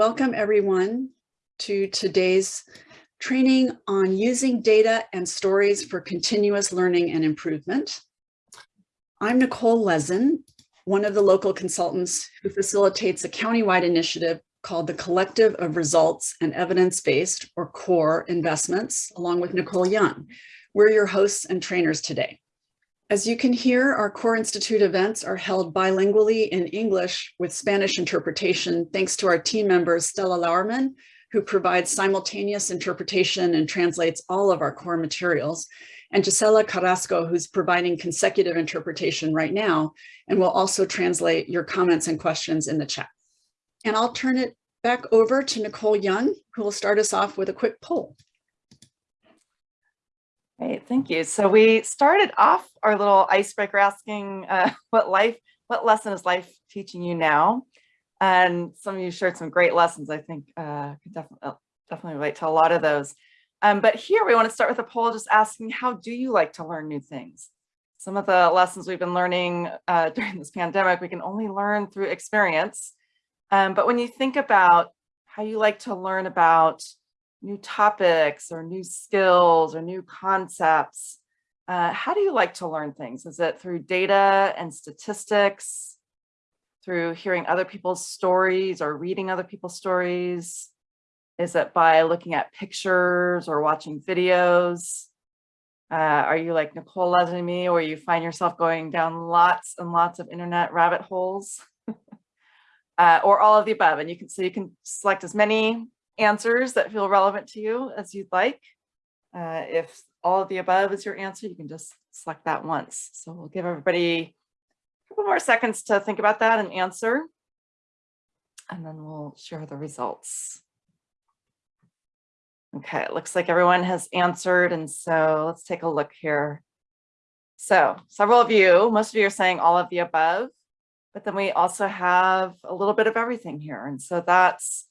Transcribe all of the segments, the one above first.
Welcome everyone to today's training on using data and stories for continuous learning and improvement. I'm Nicole Lezin, one of the local consultants who facilitates a countywide initiative called the Collective of Results and Evidence-Based or CORE investments, along with Nicole Young. We're your hosts and trainers today. As you can hear, our Core Institute events are held bilingually in English with Spanish interpretation, thanks to our team members, Stella Lauerman, who provides simultaneous interpretation and translates all of our core materials, and Gisela Carrasco, who's providing consecutive interpretation right now, and will also translate your comments and questions in the chat. And I'll turn it back over to Nicole Young, who will start us off with a quick poll. Great, thank you. So we started off our little icebreaker asking uh, what life, what lesson is life teaching you now? And some of you shared some great lessons. I think uh, could definitely uh, definitely relate to a lot of those. Um, but here we want to start with a poll just asking, how do you like to learn new things? Some of the lessons we've been learning uh, during this pandemic, we can only learn through experience. Um, but when you think about how you like to learn about new topics or new skills or new concepts, uh, how do you like to learn things? Is it through data and statistics, through hearing other people's stories or reading other people's stories? Is it by looking at pictures or watching videos? Uh, are you like Nicole Leslie me, or you find yourself going down lots and lots of internet rabbit holes? uh, or all of the above. And you can so you can select as many answers that feel relevant to you as you'd like. Uh, if all of the above is your answer, you can just select that once. So we'll give everybody a couple more seconds to think about that and answer. And then we'll share the results. Okay, it looks like everyone has answered. And so let's take a look here. So several of you, most of you are saying all of the above, but then we also have a little bit of everything here. And so that's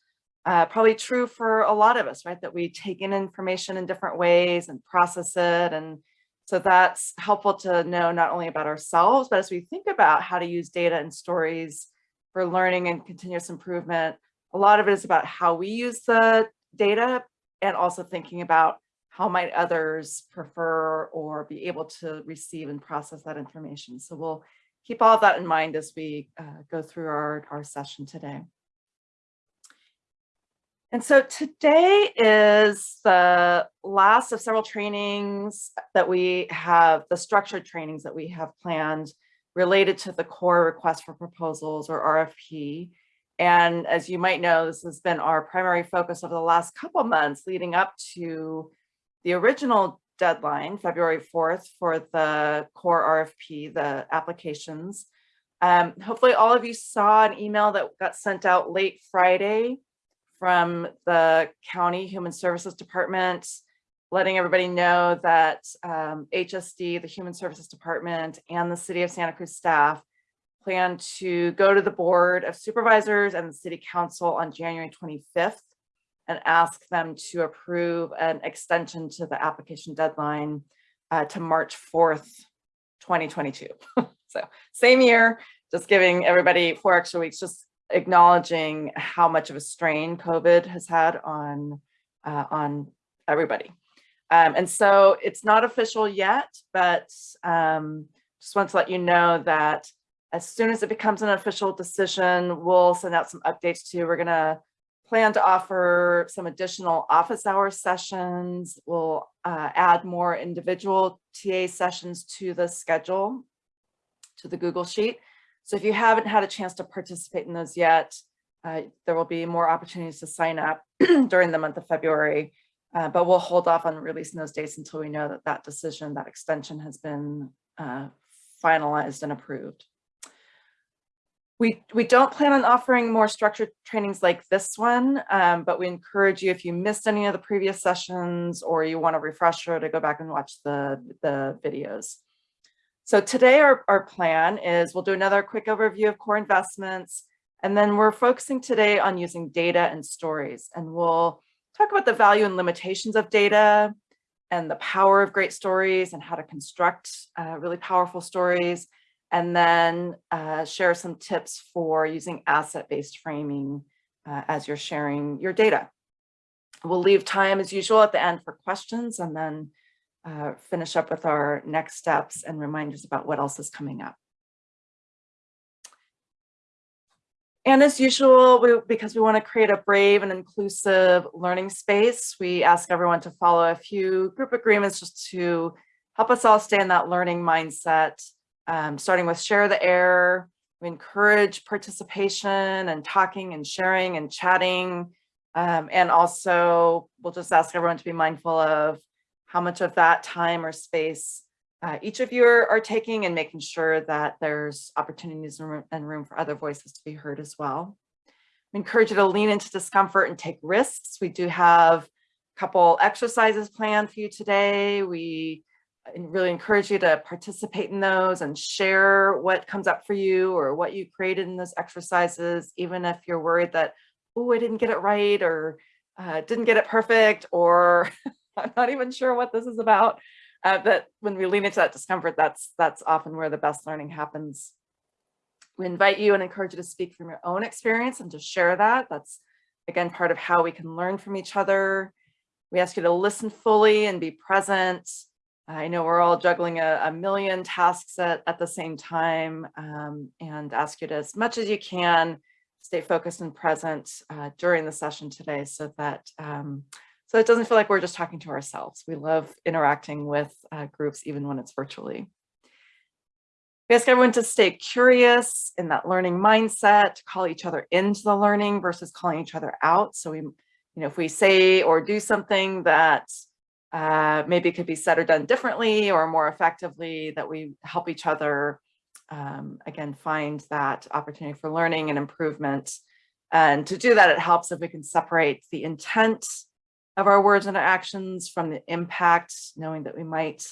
uh, probably true for a lot of us, right? That we take in information in different ways and process it. And so that's helpful to know not only about ourselves, but as we think about how to use data and stories for learning and continuous improvement, a lot of it is about how we use the data and also thinking about how might others prefer or be able to receive and process that information. So we'll keep all of that in mind as we uh, go through our, our session today. And so today is the last of several trainings that we have, the structured trainings that we have planned related to the core request for proposals or RFP. And as you might know, this has been our primary focus over the last couple months leading up to the original deadline, February 4th, for the core RFP, the applications. Um, hopefully all of you saw an email that got sent out late Friday from the County Human Services Department, letting everybody know that um, HSD, the Human Services Department, and the City of Santa Cruz staff plan to go to the Board of Supervisors and the City Council on January 25th and ask them to approve an extension to the application deadline uh, to March 4th, 2022. so same year, just giving everybody four extra weeks, just acknowledging how much of a strain COVID has had on, uh, on everybody. Um, and so it's not official yet, but um, just want to let you know that as soon as it becomes an official decision, we'll send out some updates to you. We're going to plan to offer some additional office hour sessions. We'll uh, add more individual TA sessions to the schedule, to the Google Sheet. So if you haven't had a chance to participate in those yet, uh, there will be more opportunities to sign up during the month of February, uh, but we'll hold off on releasing those dates until we know that that decision, that extension has been uh, finalized and approved. We, we don't plan on offering more structured trainings like this one, um, but we encourage you if you missed any of the previous sessions or you want a refresher to go back and watch the, the videos. So today our, our plan is we'll do another quick overview of core investments, and then we're focusing today on using data and stories. And we'll talk about the value and limitations of data and the power of great stories and how to construct uh, really powerful stories. And then uh, share some tips for using asset-based framing uh, as you're sharing your data. We'll leave time as usual at the end for questions and then uh, finish up with our next steps and reminders about what else is coming up. And as usual, we, because we want to create a brave and inclusive learning space, we ask everyone to follow a few group agreements just to help us all stay in that learning mindset, um, starting with share the air. We encourage participation and talking and sharing and chatting. Um, and also, we'll just ask everyone to be mindful of how much of that time or space uh, each of you are, are, taking and making sure that there's opportunities and room, and room for other voices to be heard as well. We encourage you to lean into discomfort and take risks. We do have a couple exercises planned for you today. We really encourage you to participate in those and share what comes up for you or what you created in those exercises, even if you're worried that, oh, I didn't get it right or uh, didn't get it perfect or I'm not even sure what this is about uh, that when we lean into that discomfort, that's that's often where the best learning happens. We invite you and encourage you to speak from your own experience and to share that. That's again part of how we can learn from each other. We ask you to listen fully and be present. I know we're all juggling a, a million tasks at, at the same time um, and ask you to, as much as you can, stay focused and present uh, during the session today so that um, so it doesn't feel like we're just talking to ourselves. We love interacting with uh, groups, even when it's virtually. We ask everyone to stay curious in that learning mindset, call each other into the learning versus calling each other out. So we, you know, if we say or do something that uh, maybe could be said or done differently or more effectively, that we help each other, um, again, find that opportunity for learning and improvement. And to do that, it helps if we can separate the intent of our words and our actions from the impact, knowing that we might,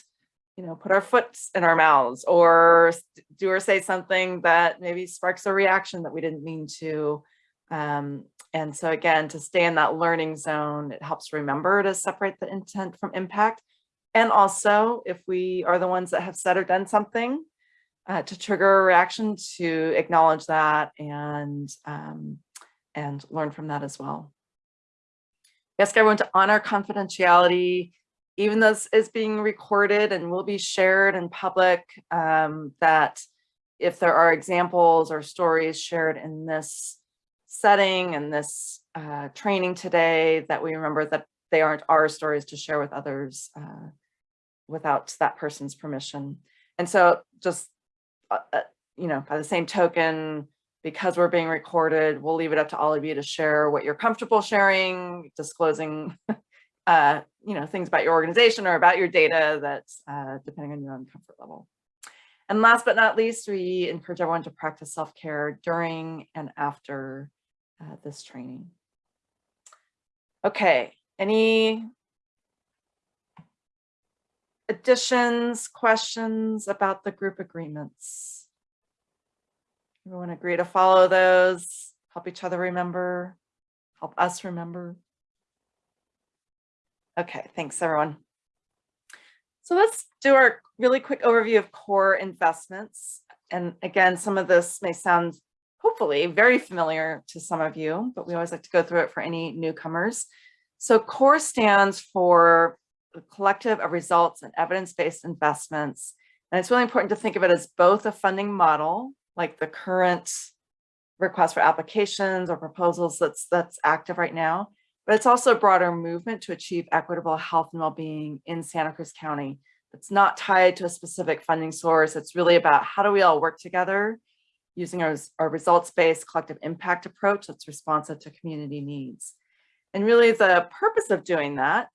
you know, put our foot in our mouths or do or say something that maybe sparks a reaction that we didn't mean to. Um, and so again, to stay in that learning zone, it helps remember to separate the intent from impact. And also, if we are the ones that have said or done something, uh, to trigger a reaction, to acknowledge that and um, and learn from that as well. Ask everyone to honor confidentiality, even though this is being recorded and will be shared in public, um, that if there are examples or stories shared in this setting and this uh, training today, that we remember that they aren't our stories to share with others uh, without that person's permission. And so just, uh, uh you know, by the same token, because we're being recorded, we'll leave it up to all of you to share what you're comfortable sharing, disclosing, uh, you know, things about your organization or about your data that's uh, depending on your own comfort level. And last but not least, we encourage everyone to practice self-care during and after uh, this training. Okay, any additions, questions about the group agreements? Everyone agree to follow those, help each other remember, help us remember. Okay, thanks everyone. So let's do our really quick overview of core investments. And again, some of this may sound hopefully very familiar to some of you, but we always like to go through it for any newcomers. So CORE stands for the collective of results and evidence-based investments. And it's really important to think of it as both a funding model like the current request for applications or proposals that's that's active right now, but it's also a broader movement to achieve equitable health and well-being in Santa Cruz County. It's not tied to a specific funding source. It's really about how do we all work together using our, our results-based collective impact approach that's responsive to community needs. And really the purpose of doing that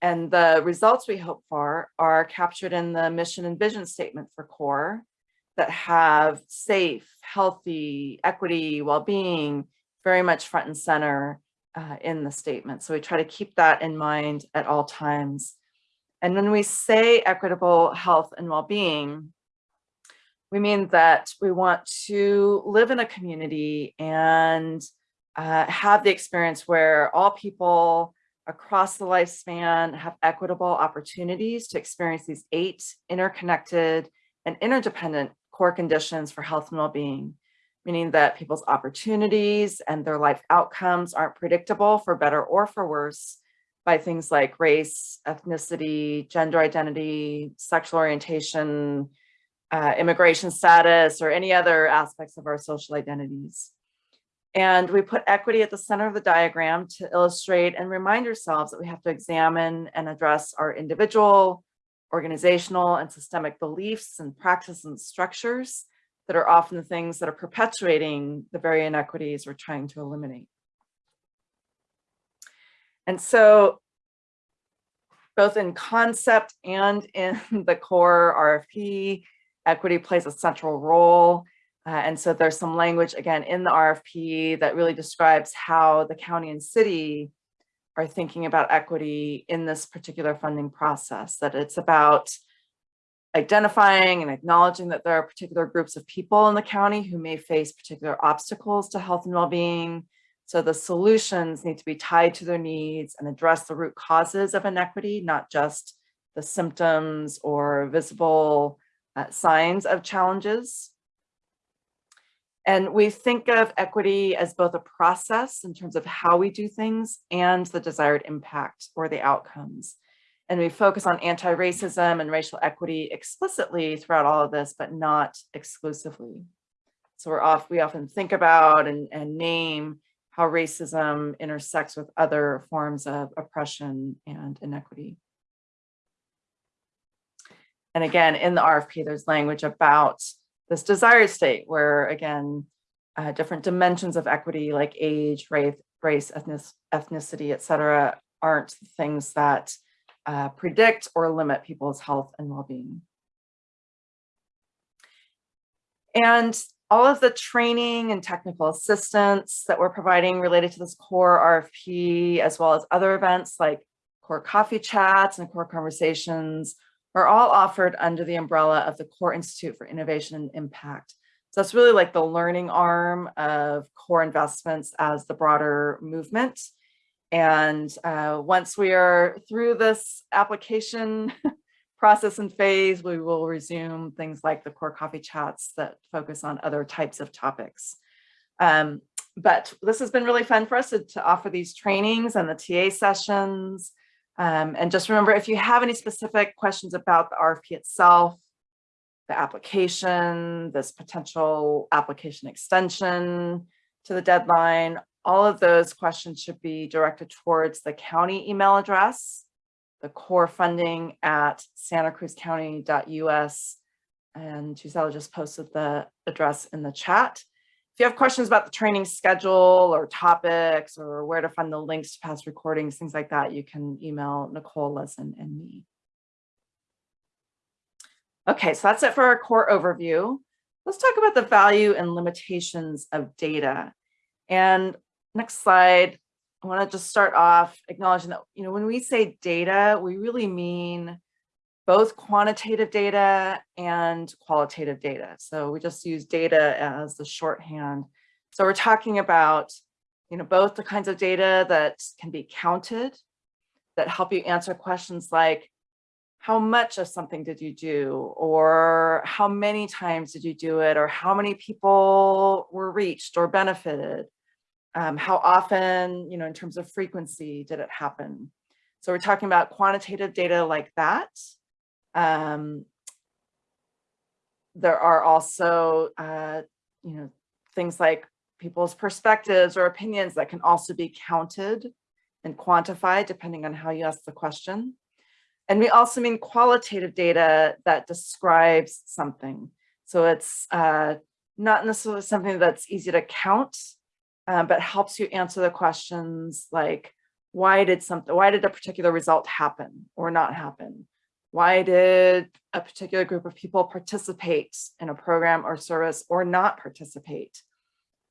and the results we hope for are captured in the mission and vision statement for CORE that have safe, healthy, equity, well-being very much front and center uh, in the statement. So we try to keep that in mind at all times. And when we say equitable health and well-being, we mean that we want to live in a community and uh, have the experience where all people across the lifespan have equitable opportunities to experience these eight interconnected and interdependent core conditions for health and well-being, meaning that people's opportunities and their life outcomes aren't predictable for better or for worse by things like race, ethnicity, gender identity, sexual orientation, uh, immigration status, or any other aspects of our social identities. And we put equity at the center of the diagram to illustrate and remind ourselves that we have to examine and address our individual, organizational, and systemic beliefs and practices and structures that are often the things that are perpetuating the very inequities we're trying to eliminate. And so both in concept and in the core RFP, equity plays a central role. Uh, and so there's some language again in the RFP that really describes how the county and city are thinking about equity in this particular funding process, that it's about identifying and acknowledging that there are particular groups of people in the county who may face particular obstacles to health and well-being. So the solutions need to be tied to their needs and address the root causes of inequity, not just the symptoms or visible uh, signs of challenges. And we think of equity as both a process in terms of how we do things and the desired impact or the outcomes. And we focus on anti-racism and racial equity explicitly throughout all of this, but not exclusively. So we're off, we often think about and, and name how racism intersects with other forms of oppression and inequity. And again, in the RFP, there's language about this desired state where again, uh, different dimensions of equity like age, race, race ethnic, ethnicity, et cetera, aren't things that uh, predict or limit people's health and well-being. And all of the training and technical assistance that we're providing related to this core RFP, as well as other events like core coffee chats and core conversations are all offered under the umbrella of the Core Institute for Innovation and Impact. So that's really like the learning arm of core investments as the broader movement. And uh, once we are through this application process and phase, we will resume things like the core coffee chats that focus on other types of topics. Um, but this has been really fun for us to, to offer these trainings and the TA sessions. Um, and just remember, if you have any specific questions about the RFP itself, the application, this potential application extension to the deadline, all of those questions should be directed towards the county email address, the core funding at santacruzcounty.us. And Gisela just posted the address in the chat. If you have questions about the training schedule or topics or where to find the links to past recordings, things like that, you can email Nicole, Lezin, and me. Okay, so that's it for our core overview. Let's talk about the value and limitations of data. And next slide, I want to just start off acknowledging that, you know, when we say data, we really mean both quantitative data and qualitative data. So we just use data as the shorthand. So we're talking about, you know, both the kinds of data that can be counted that help you answer questions like, how much of something did you do? Or how many times did you do it? Or how many people were reached or benefited? Um, how often, you know, in terms of frequency did it happen? So we're talking about quantitative data like that. Um, there are also, uh, you know, things like people's perspectives or opinions that can also be counted and quantified depending on how you ask the question. And we also mean qualitative data that describes something. So it's uh, not necessarily something that's easy to count, um, but helps you answer the questions like, why did something, why did a particular result happen or not happen? Why did a particular group of people participate in a program or service or not participate?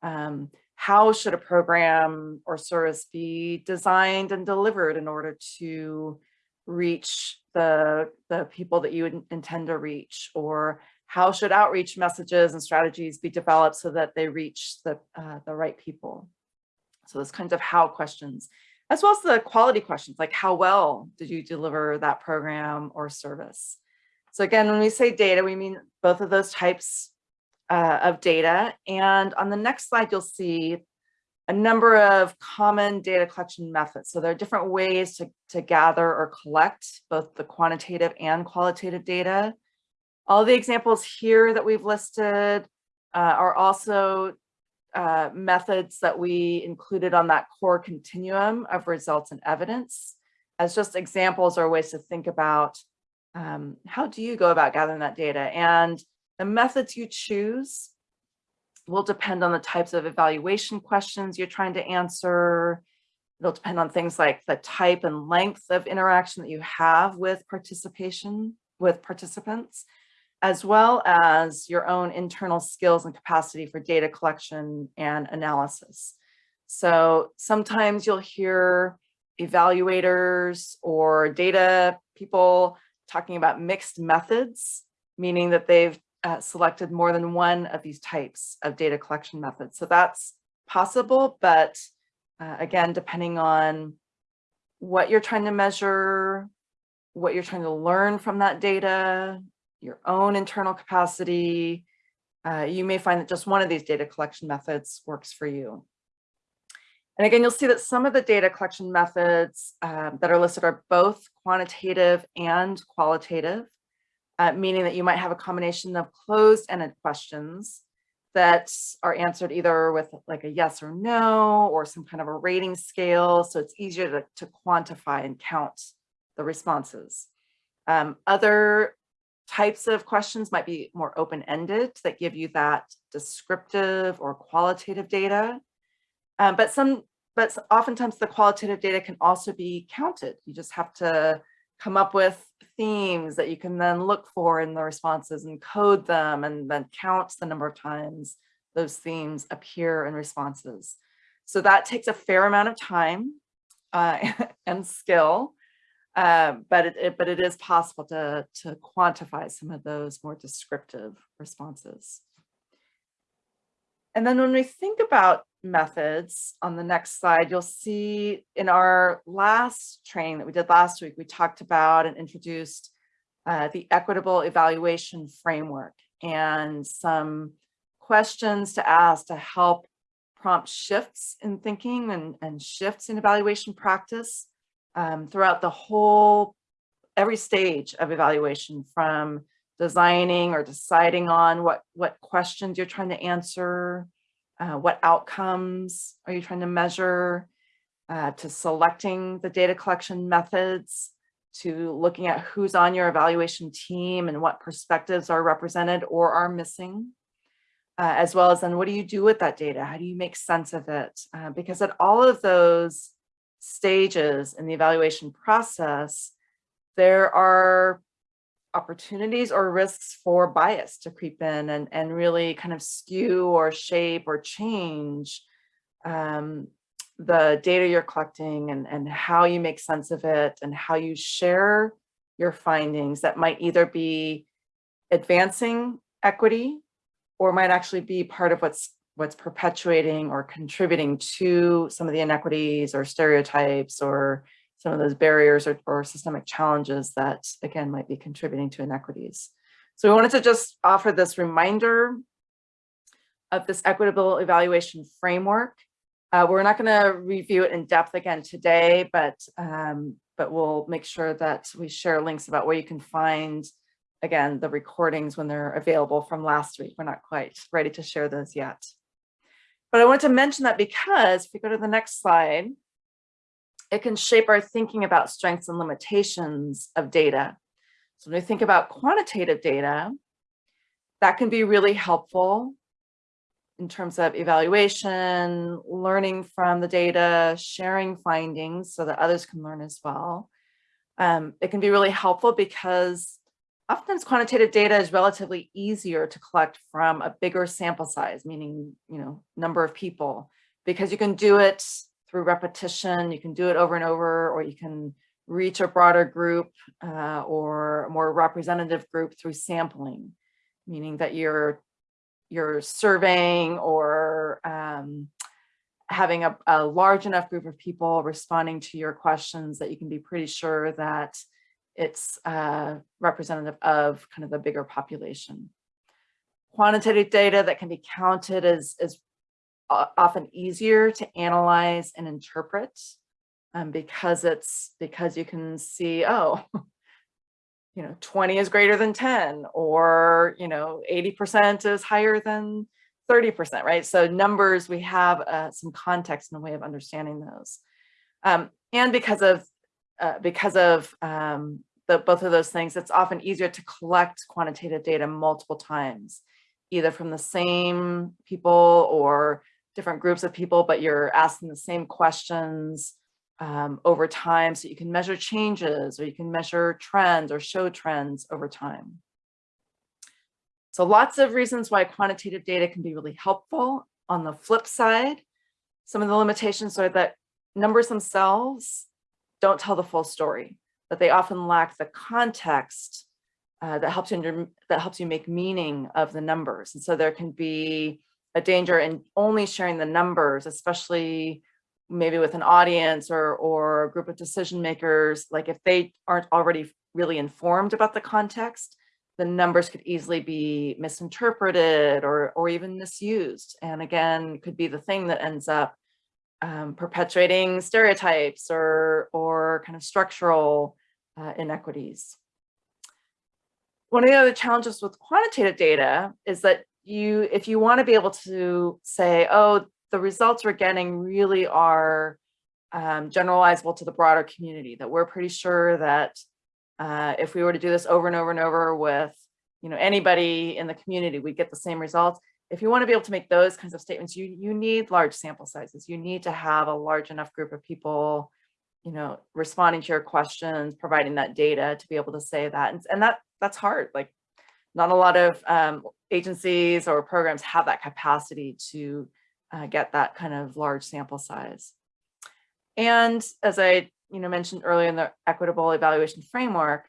Um, how should a program or service be designed and delivered in order to reach the, the people that you intend to reach? Or how should outreach messages and strategies be developed so that they reach the, uh, the right people? So those kinds of how questions as well as the quality questions, like how well did you deliver that program or service? So again, when we say data, we mean both of those types uh, of data. And on the next slide, you'll see a number of common data collection methods. So there are different ways to, to gather or collect both the quantitative and qualitative data. All the examples here that we've listed uh, are also uh, methods that we included on that core continuum of results and evidence as just examples or ways to think about um, how do you go about gathering that data and the methods you choose will depend on the types of evaluation questions you're trying to answer. It'll depend on things like the type and length of interaction that you have with participation with participants, as well as your own internal skills and capacity for data collection and analysis. So sometimes you'll hear evaluators or data people talking about mixed methods, meaning that they've uh, selected more than one of these types of data collection methods. So that's possible, but uh, again, depending on what you're trying to measure, what you're trying to learn from that data, your own internal capacity, uh, you may find that just one of these data collection methods works for you. And again, you'll see that some of the data collection methods um, that are listed are both quantitative and qualitative uh, meaning that you might have a combination of closed-ended questions that are answered either with like a yes or no or some kind of a rating scale. So it's easier to, to quantify and count the responses. Um, other types of questions might be more open-ended that give you that descriptive or qualitative data. Um, but some, but oftentimes the qualitative data can also be counted. You just have to come up with themes that you can then look for in the responses and code them and then count the number of times those themes appear in responses. So that takes a fair amount of time uh, and skill, uh, but, it, it, but it is possible to, to quantify some of those more descriptive responses. And then when we think about methods on the next slide, you'll see in our last training that we did last week, we talked about and introduced uh, the equitable evaluation framework and some questions to ask to help prompt shifts in thinking and, and shifts in evaluation practice um, throughout the whole, every stage of evaluation from designing or deciding on what, what questions you're trying to answer, uh, what outcomes are you trying to measure, uh, to selecting the data collection methods, to looking at who's on your evaluation team and what perspectives are represented or are missing, uh, as well as then what do you do with that data? How do you make sense of it? Uh, because at all of those stages in the evaluation process, there are opportunities or risks for bias to creep in and, and really kind of skew or shape or change um, the data you're collecting and, and how you make sense of it and how you share your findings that might either be advancing equity or might actually be part of what's what's perpetuating or contributing to some of the inequities or stereotypes or some of those barriers or, or systemic challenges that, again, might be contributing to inequities. So we wanted to just offer this reminder of this equitable evaluation framework. Uh, we're not going to review it in depth again today, but um, but we'll make sure that we share links about where you can find, again, the recordings when they're available from last week. We're not quite ready to share those yet. But I wanted to mention that because if we go to the next slide, it can shape our thinking about strengths and limitations of data. So when we think about quantitative data, that can be really helpful in terms of evaluation, learning from the data, sharing findings so that others can learn as well. Um, it can be really helpful because oftentimes quantitative data is relatively easier to collect from a bigger sample size, meaning, you know, number of people, because you can do it through repetition. You can do it over and over, or you can reach a broader group uh, or a more representative group through sampling, meaning that you're you're surveying or um, having a, a, large enough group of people responding to your questions that you can be pretty sure that it's uh, representative of kind of a bigger population. quantitative data that can be counted is, is often easier to analyze and interpret um, because it's because you can see, oh, you know, 20 is greater than 10 or, you know, 80% is higher than 30%, right? So numbers, we have uh, some context and a way of understanding those. Um, and because of, uh, because of um, the, both of those things, it's often easier to collect quantitative data multiple times, either from the same people or different groups of people, but you're asking the same questions um, over time. So you can measure changes or you can measure trends or show trends over time. So lots of reasons why quantitative data can be really helpful. On the flip side, some of the limitations are that numbers themselves don't tell the full story, but they often lack the context uh, that helps you that helps you make meaning of the numbers. And so there can be a danger in only sharing the numbers, especially maybe with an audience or or a group of decision makers. Like if they aren't already really informed about the context, the numbers could easily be misinterpreted or or even misused. And again, could be the thing that ends up um, perpetuating stereotypes or or kind of structural uh, inequities. One of the other challenges with quantitative data is that you, if you want to be able to say, oh, the results we're getting really are um, generalizable to the broader community, that we're pretty sure that uh, if we were to do this over and over and over with you know, anybody in the community, we get the same results. If you want to be able to make those kinds of statements, you, you need large sample sizes. You need to have a large enough group of people, you know, responding to your questions, providing that data to be able to say that. And, and that that's hard. Like not a lot of um, agencies or programs have that capacity to uh, get that kind of large sample size. And as I you know, mentioned earlier in the equitable evaluation framework,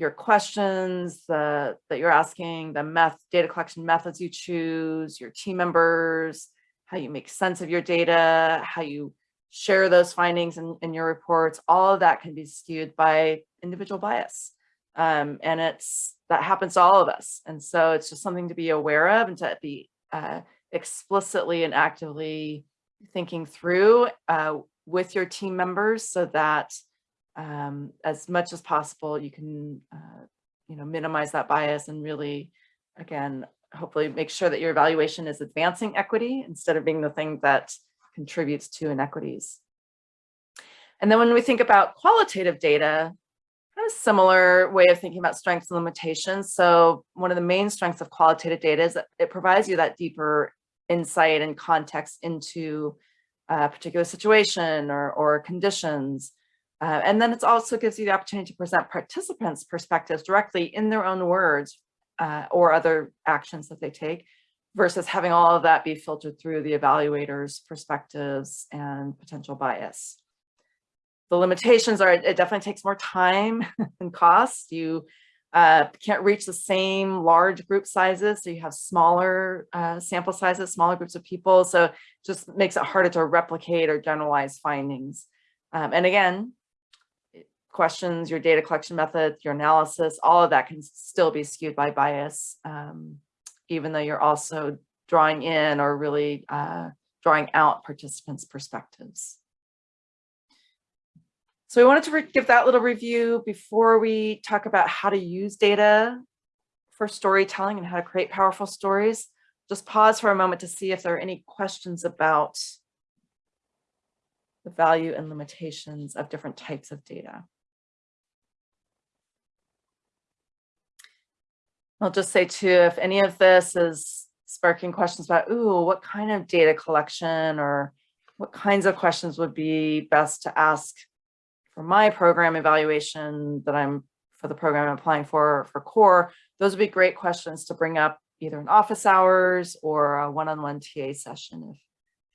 your questions the, that you're asking, the meth, data collection methods you choose, your team members, how you make sense of your data, how you share those findings in, in your reports, all of that can be skewed by individual bias. Um, and it's that happens to all of us. And so it's just something to be aware of and to be uh, explicitly and actively thinking through uh, with your team members so that um, as much as possible, you can, uh, you know, minimize that bias and really, again, hopefully make sure that your evaluation is advancing equity instead of being the thing that contributes to inequities. And then when we think about qualitative data, kind of similar way of thinking about strengths and limitations. So one of the main strengths of qualitative data is that it provides you that deeper insight and context into a particular situation or, or conditions. Uh, and then it also gives you the opportunity to present participants' perspectives directly in their own words uh, or other actions that they take versus having all of that be filtered through the evaluator's perspectives and potential bias. The limitations are it definitely takes more time and cost. You uh, can't reach the same large group sizes. So you have smaller uh, sample sizes, smaller groups of people. So just makes it harder to replicate or generalize findings. Um, and again, questions, your data collection method, your analysis, all of that can still be skewed by bias, um, even though you're also drawing in or really uh, drawing out participants' perspectives. So we wanted to give that little review before we talk about how to use data for storytelling and how to create powerful stories. Just pause for a moment to see if there are any questions about the value and limitations of different types of data. I'll just say too, if any of this is sparking questions about, ooh, what kind of data collection or what kinds of questions would be best to ask for my program evaluation that I'm for the program I'm applying for for core, those would be great questions to bring up either in office hours or a one-on-one -on -one TA session if,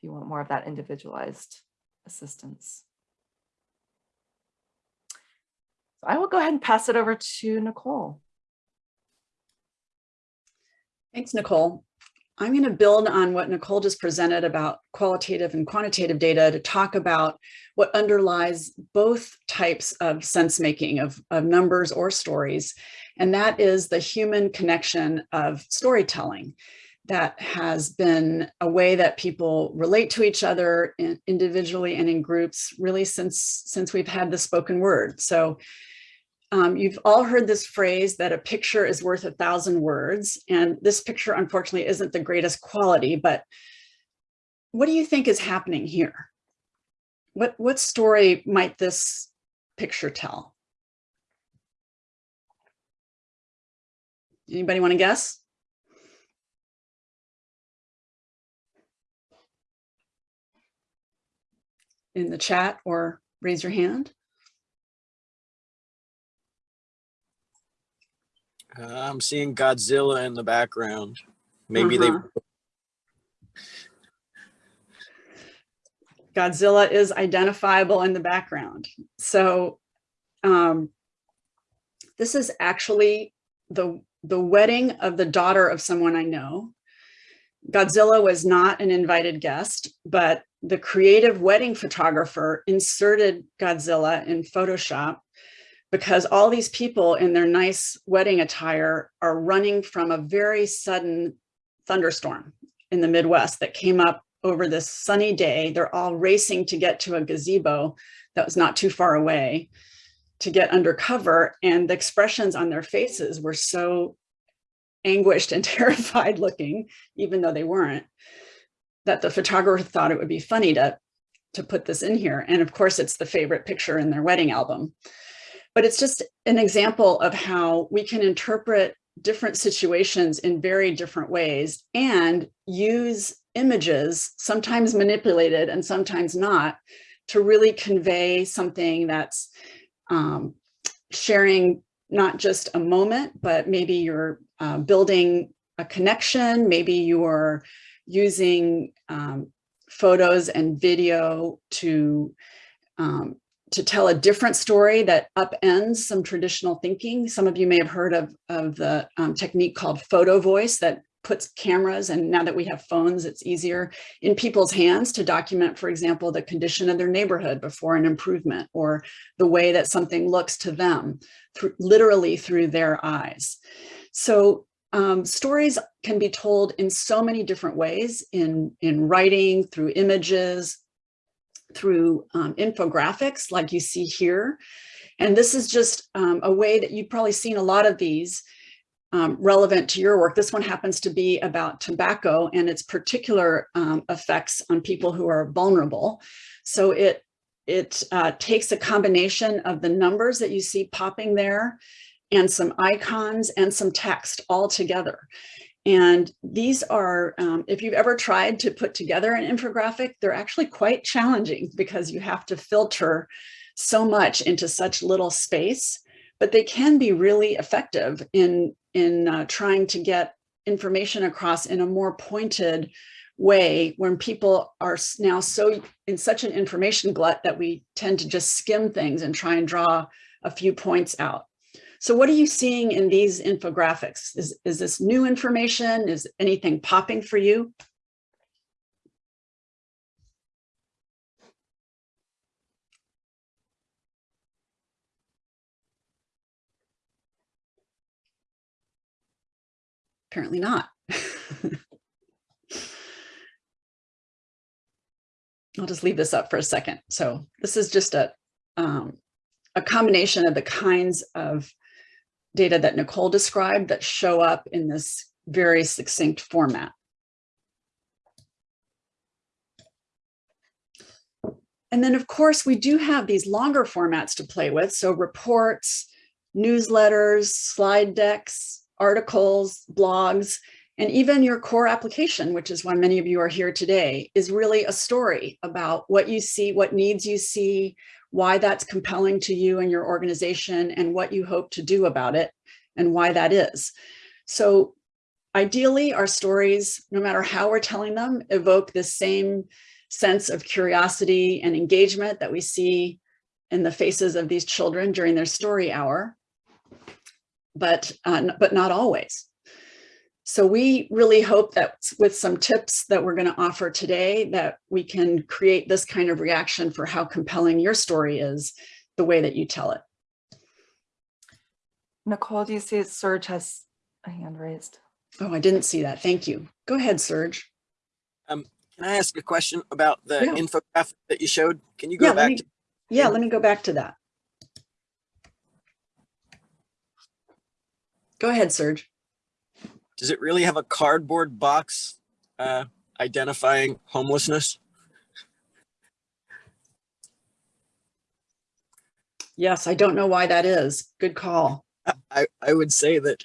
you want more of that individualized assistance. So I will go ahead and pass it over to Nicole. Thanks, Nicole. I'm going to build on what Nicole just presented about qualitative and quantitative data to talk about what underlies both types of sense making of, of numbers or stories And that is the human connection of storytelling that has been a way that people relate to each other individually and in groups really since since we've had the spoken word. So um, you've all heard this phrase that a picture is worth a thousand words. And this picture, unfortunately, isn't the greatest quality, but what do you think is happening here? What, what story might this picture tell? Anybody want to guess? In the chat or raise your hand? Uh, I'm seeing Godzilla in the background. Maybe Uh-huh. Godzilla is identifiable in the background. So um, this is actually the, the wedding of the daughter of someone I know. Godzilla was not an invited guest, but the creative wedding photographer inserted Godzilla in Photoshop because all these people in their nice wedding attire are running from a very sudden thunderstorm in the Midwest that came up over this sunny day. They're all racing to get to a gazebo that was not too far away to get under cover. And the expressions on their faces were so anguished and terrified looking, even though they weren't, that the photographer thought it would be funny to, to put this in here. And of course, it's the favorite picture in their wedding album. But it's just an example of how we can interpret different situations in very different ways and use images, sometimes manipulated and sometimes not, to really convey something that's um, sharing not just a moment, but maybe you're uh, building a connection, maybe you're using um, photos and video to um, to tell a different story that upends some traditional thinking. Some of you may have heard of, of the um, technique called photo voice that puts cameras, and now that we have phones, it's easier in people's hands to document, for example, the condition of their neighborhood before an improvement or the way that something looks to them, through, literally through their eyes. So um, stories can be told in so many different ways in, in writing, through images, through um, infographics like you see here. And this is just um, a way that you've probably seen a lot of these um, relevant to your work. This one happens to be about tobacco and its particular um, effects on people who are vulnerable. So it, it uh, takes a combination of the numbers that you see popping there and some icons and some text all together. And these are, um, if you've ever tried to put together an infographic, they're actually quite challenging because you have to filter so much into such little space, but they can be really effective in, in uh, trying to get information across in a more pointed way when people are now so in such an information glut that we tend to just skim things and try and draw a few points out. So what are you seeing in these infographics? Is, is this new information? Is anything popping for you? Apparently not. I'll just leave this up for a second. So this is just a, um, a combination of the kinds of data that Nicole described that show up in this very succinct format. And then of course, we do have these longer formats to play with. So reports, newsletters, slide decks, articles, blogs, and even your core application, which is why many of you are here today, is really a story about what you see, what needs you see, why that's compelling to you and your organization and what you hope to do about it and why that is. So ideally our stories, no matter how we're telling them, evoke the same sense of curiosity and engagement that we see in the faces of these children during their story hour, but, uh, but not always. So we really hope that with some tips that we're going to offer today that we can create this kind of reaction for how compelling your story is, the way that you tell it. Nicole, do you see Serge has a hand raised? Oh, I didn't see that. Thank you. Go ahead, Serge. Um, can I ask a question about the Yeah. infographic that you showed? Can you Yeah, go let back me, to, yeah, let me go back to that. Go ahead, Serge. Does it really have a cardboard box uh, identifying homelessness? Yes, I don't know why that is. Good call. I, I would say that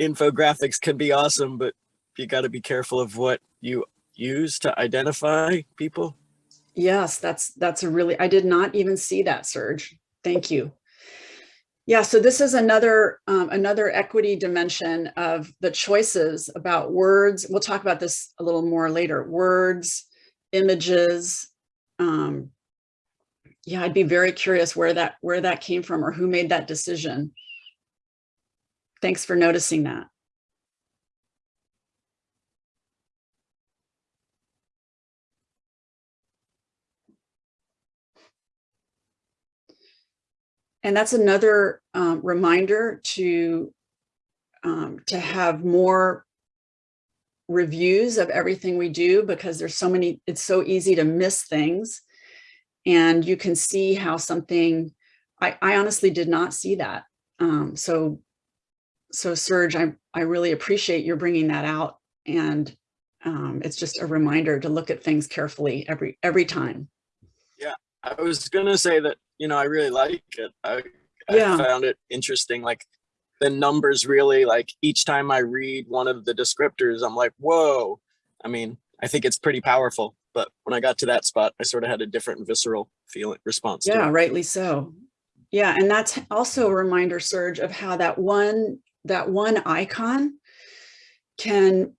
infographics can be awesome, but you got to be careful of what you use to identify people. Yes, that's, that's a really, I did not even see that, Serge. Thank you. Yeah, so this is another, um, another equity dimension of the choices about words. We'll talk about this a little more later. Words, images. Um, yeah, I'd be very curious where that, where that came from or who made that decision. Thanks for noticing that. And that's another um, reminder to um, to have more reviews of everything we do because there's so many, it's so easy to miss things. And you can see how something, I, I honestly did not see that. Um, so, so Serge, I, I really appreciate your bringing that out. And um, it's just a reminder to look at things carefully every, every time. Yeah, I was gonna say that, you know, I really like it. I, Yeah. I found it interesting, like the numbers really, like each time I read one of the descriptors, I'm like, whoa. I mean, I think it's pretty powerful, but when I got to that spot, I sort of had a different visceral feeling response. to Yeah, rightly so. Yeah, and that's also a reminder, Serge, of how that one, that one icon can,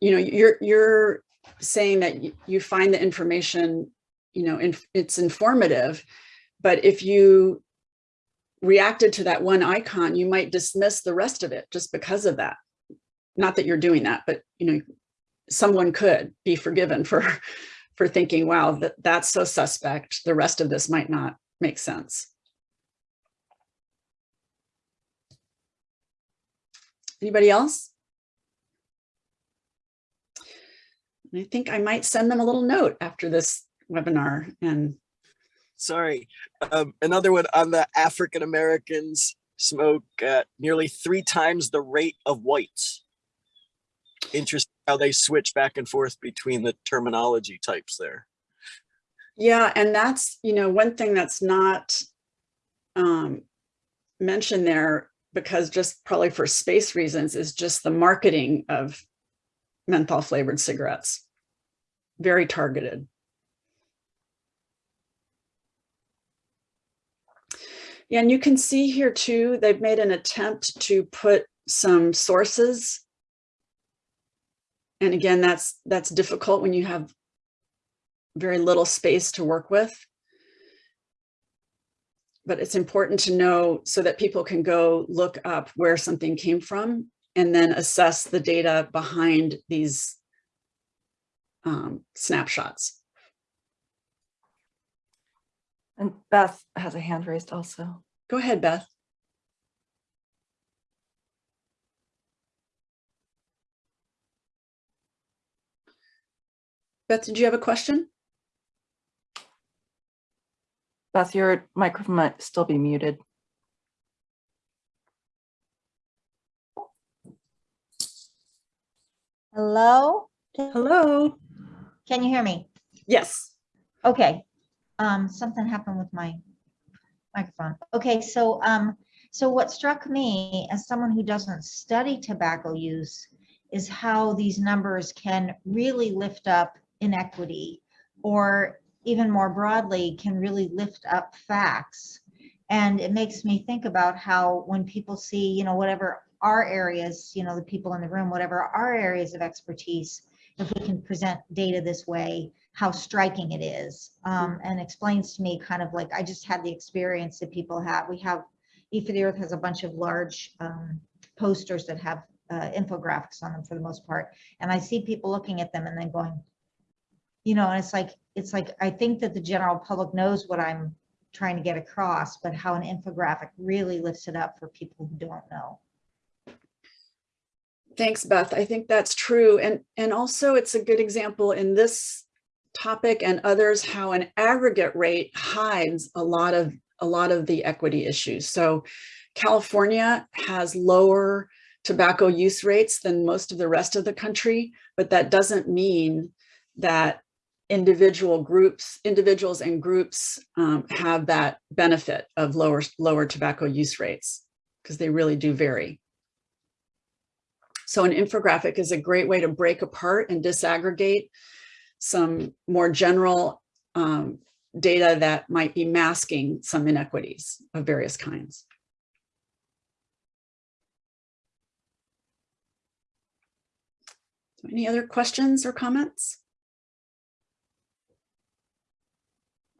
you know, you're, you're saying that you find the information, you know, in, it's informative, but if you reacted to that one icon, you might dismiss the rest of it just because of that. Not that you're doing that, but, you know, someone could be forgiven for, for thinking, wow, that, that's so suspect. The rest of this might not make sense. Anybody else? I think I might send them a little note after this webinar and Sorry. Um, another one on the African Americans smoke uh, nearly three times the rate of whites. Interesting how they switch back and forth between the terminology types there. Yeah, and that's, you know, one thing that's not um, mentioned there, because just probably for space reasons, is just the marketing of menthol flavored cigarettes. Very targeted. And you can see here too, they've made an attempt to put some sources. And again, that's that's difficult when you have very little space to work with. But it's important to know so that people can go look up where something came from and then assess the data behind these um, snapshots. And Beth has a hand raised also. Go ahead, Beth. Beth, did you have a question? Beth, your microphone might still be muted. Hello? Hello. Can you hear me? Yes. Okay. Um, something happened with my microphone. Okay, so, um, so what struck me as someone who doesn't study tobacco use is how these numbers can really lift up inequity or even more broadly, can really lift up facts. And it makes me think about how when people see, you know, whatever our areas, you know, the people in the room, whatever our areas of expertise, if we can present data this way, how striking it is. Um, and explains to me kind of like, I just had the experience that people have. We have, E for the Earth has a bunch of large um, posters that have uh, infographics on them for the most part. And I see people looking at them and then going, you know, and it's like, it's like, I think that the general public knows what I'm trying to get across, but how an infographic really lifts it up for people who don't know. Thanks, Beth. I think that's true. And, and also it's a good example in this topic and others, how an aggregate rate hides a lot of, a lot of the equity issues. So California has lower tobacco use rates than most of the rest of the country, but that doesn't mean that individual groups, individuals and groups um, have that benefit of lower, lower tobacco use rates because they really do vary. So an infographic is a great way to break apart and disaggregate some more general um, data that might be masking some inequities of various kinds. Any other questions or comments?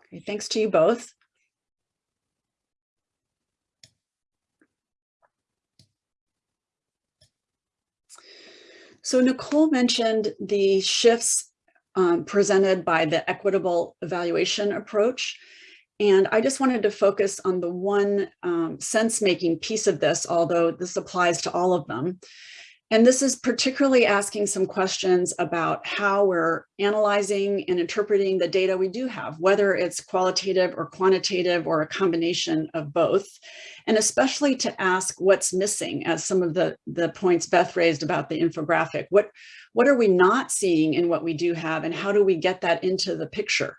Okay, thanks to you both. So Nicole mentioned the shifts um, presented by the equitable evaluation approach. And I just wanted to focus on the one um, sense-making piece of this, although this applies to all of them. And this is particularly asking some questions about how we're analyzing and interpreting the data we do have, whether it's qualitative or quantitative or a combination of both, and especially to ask what's missing as some of the, the points Beth raised about the infographic. What, what are we not seeing in what we do have and how do we get that into the picture?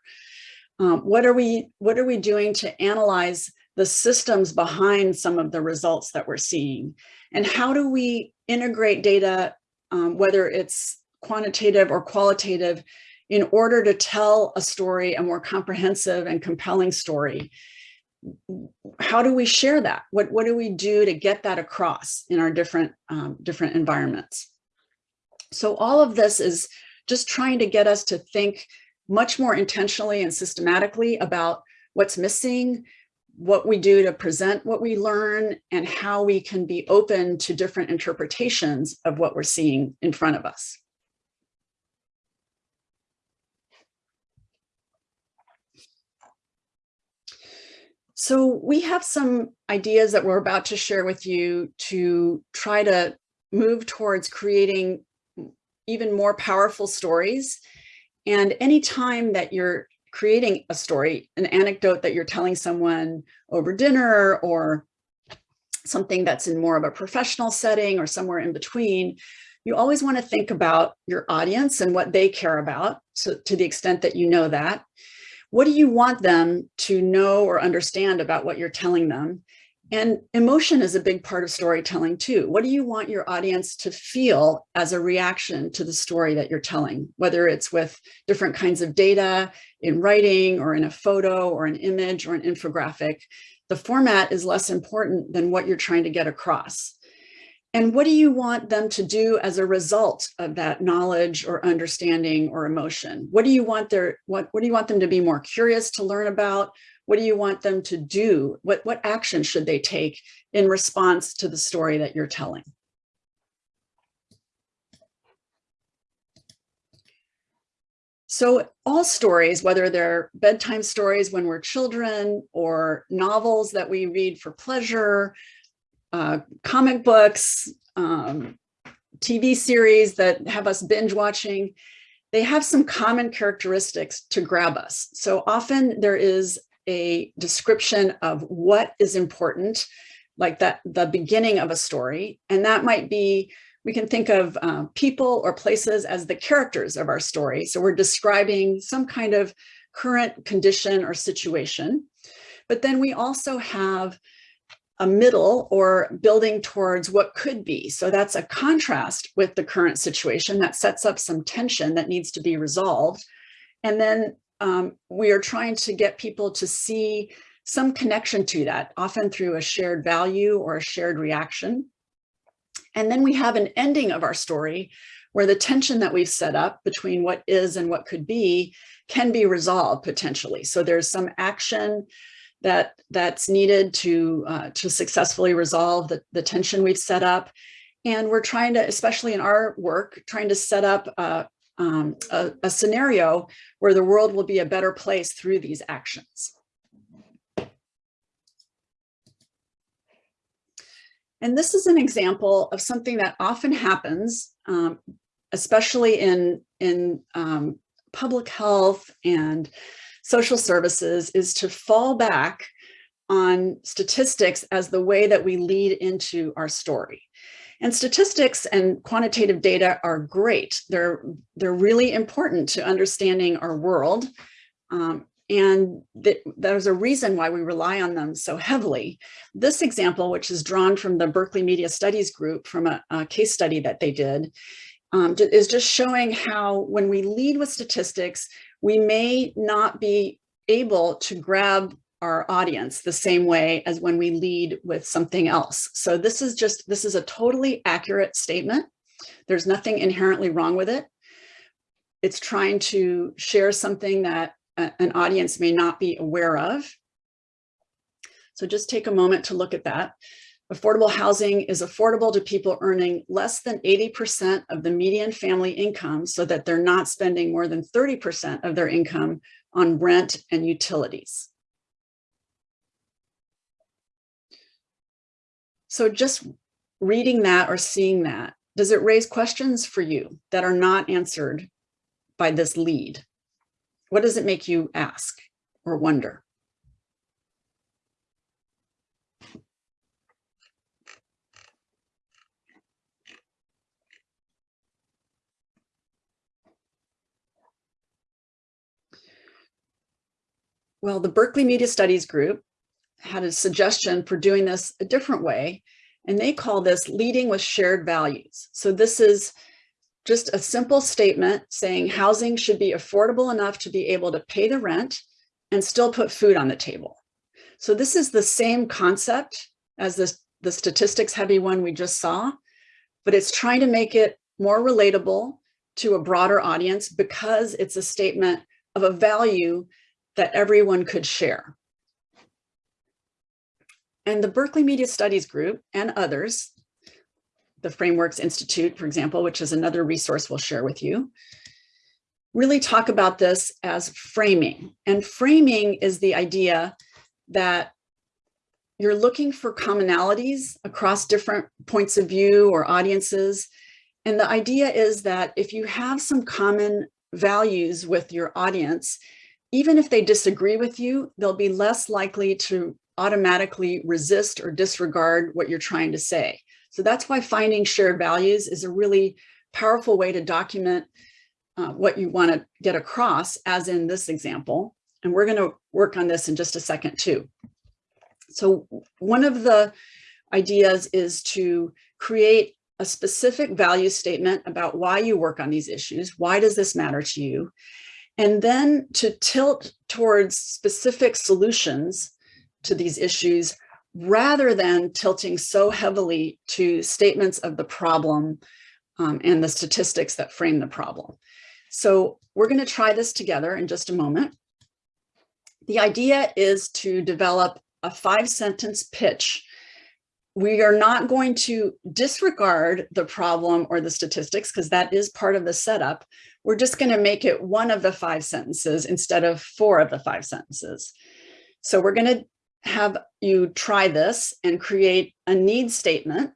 Um, what are we what are we doing to analyze the systems behind some of the results that we're seeing? And how do we integrate data, um, whether it's quantitative or qualitative, in order to tell a story, a more comprehensive and compelling story? How do we share that? What, what do we do to get that across in our different, um, different environments? So all of this is just trying to get us to think much more intentionally and systematically about what's missing, what we do to present what we learn, and how we can be open to different interpretations of what we're seeing in front of us. So we have some ideas that we're about to share with you to try to move towards creating even more powerful stories. And any time that you're creating a story, an anecdote that you're telling someone over dinner or something that's in more of a professional setting or somewhere in between, you always want to think about your audience and what they care about so to the extent that you know that. What do you want them to know or understand about what you're telling them? And emotion is a big part of storytelling too. What do you want your audience to feel as a reaction to the story that you're telling, whether it's with different kinds of data in writing or in a photo or an image or an infographic? The format is less important than what you're trying to get across. And what do you want them to do as a result of that knowledge or understanding or emotion? What do you want their what, what do you want them to be more curious to learn about? What do you want them to do? What, what action should they take in response to the story that you're telling? So all stories, whether they're bedtime stories when we're children or novels that we read for pleasure, uh, comic books, um, TV series that have us binge watching, they have some common characteristics to grab us. So often there is a description of what is important, like that the beginning of a story. And that might be, we can think of uh, people or places as the characters of our story. So we're describing some kind of current condition or situation. But then we also have a middle or building towards what could be. So that's a contrast with the current situation that sets up some tension that needs to be resolved. And then um, we are trying to get people to see some connection to that, often through a shared value or a shared reaction. And then we have an ending of our story where the tension that we've set up between what is and what could be can be resolved potentially. So there's some action that that's needed to uh, to successfully resolve the, the tension we've set up. And we're trying to, especially in our work, trying to set up uh, um, a, a scenario where the world will be a better place through these actions. And this is an example of something that often happens, um, especially in, in um, public health and social services, is to fall back on statistics as the way that we lead into our story. And statistics and quantitative data are great. They're, they're really important to understanding our world. Um, and th there's a reason why we rely on them so heavily. This example, which is drawn from the Berkeley Media Studies group from a, a case study that they did, um, is just showing how when we lead with statistics, we may not be able to grab our audience the same way as when we lead with something else. So this is just, this is a totally accurate statement. There's nothing inherently wrong with it. It's trying to share something that a- an audience may not be aware of. So just take a moment to look at that. Affordable housing is affordable to people earning less than 80% of the median family income so that they're not spending more than 30% of their income on rent and utilities. So just reading that or seeing that, does it raise questions for you that are not answered by this lead? What does it make you ask or wonder? Well, the Berkeley Media Studies Group had a suggestion for doing this a different way, and they call this leading with shared values. So this is just a simple statement saying housing should be affordable enough to be able to pay the rent and still put food on the table. So this is the same concept as this, the statistics heavy one we just saw, but it's trying to make it more relatable to a broader audience because it's a statement of a value that everyone could share. And the Berkeley Media Studies Group and others, the Frameworks Institute, for example, which is another resource we'll share with you, really talk about this as framing. And framing is the idea that you're looking for commonalities across different points of view or audiences. And the idea is that if you have some common values with your audience, even if they disagree with you, they'll be less likely to automatically resist or disregard what you're trying to say. So that's why finding shared values is a really powerful way to document uh, what you want to get across, as in this example. And we're going to work on this in just a second too. So one of the ideas is to create a specific value statement about why you work on these issues. Why does this matter to you? And then to tilt towards specific solutions to these issues rather than tilting so heavily to statements of the problem um, and the statistics that frame the problem. So we're going to try this together in just a moment. The idea is to develop a five sentence pitch. We are not going to disregard the problem or the statistics because that is part of the setup. We're just going to make it one of the five sentences instead of four of the five sentences. So we're going to have you try this and create a need statement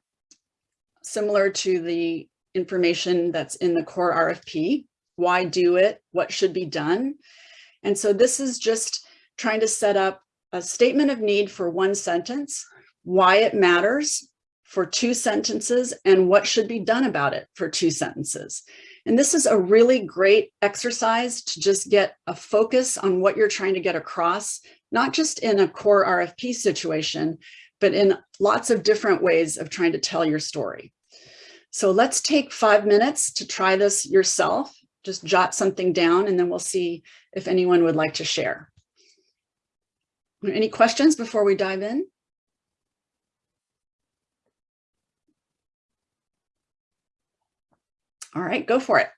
similar to the information that's in the core RFP. Why do it? What should be done? And so this is just trying to set up a statement of need for one sentence, why it matters for two sentences, and what should be done about it for two sentences. And this is a really great exercise to just get a focus on what you're trying to get across, not just in a core RFP situation, but in lots of different ways of trying to tell your story. So let's take five minutes to try this yourself. Just jot something down and then we'll see if anyone would like to share. Any questions before we dive in? All right, go for it.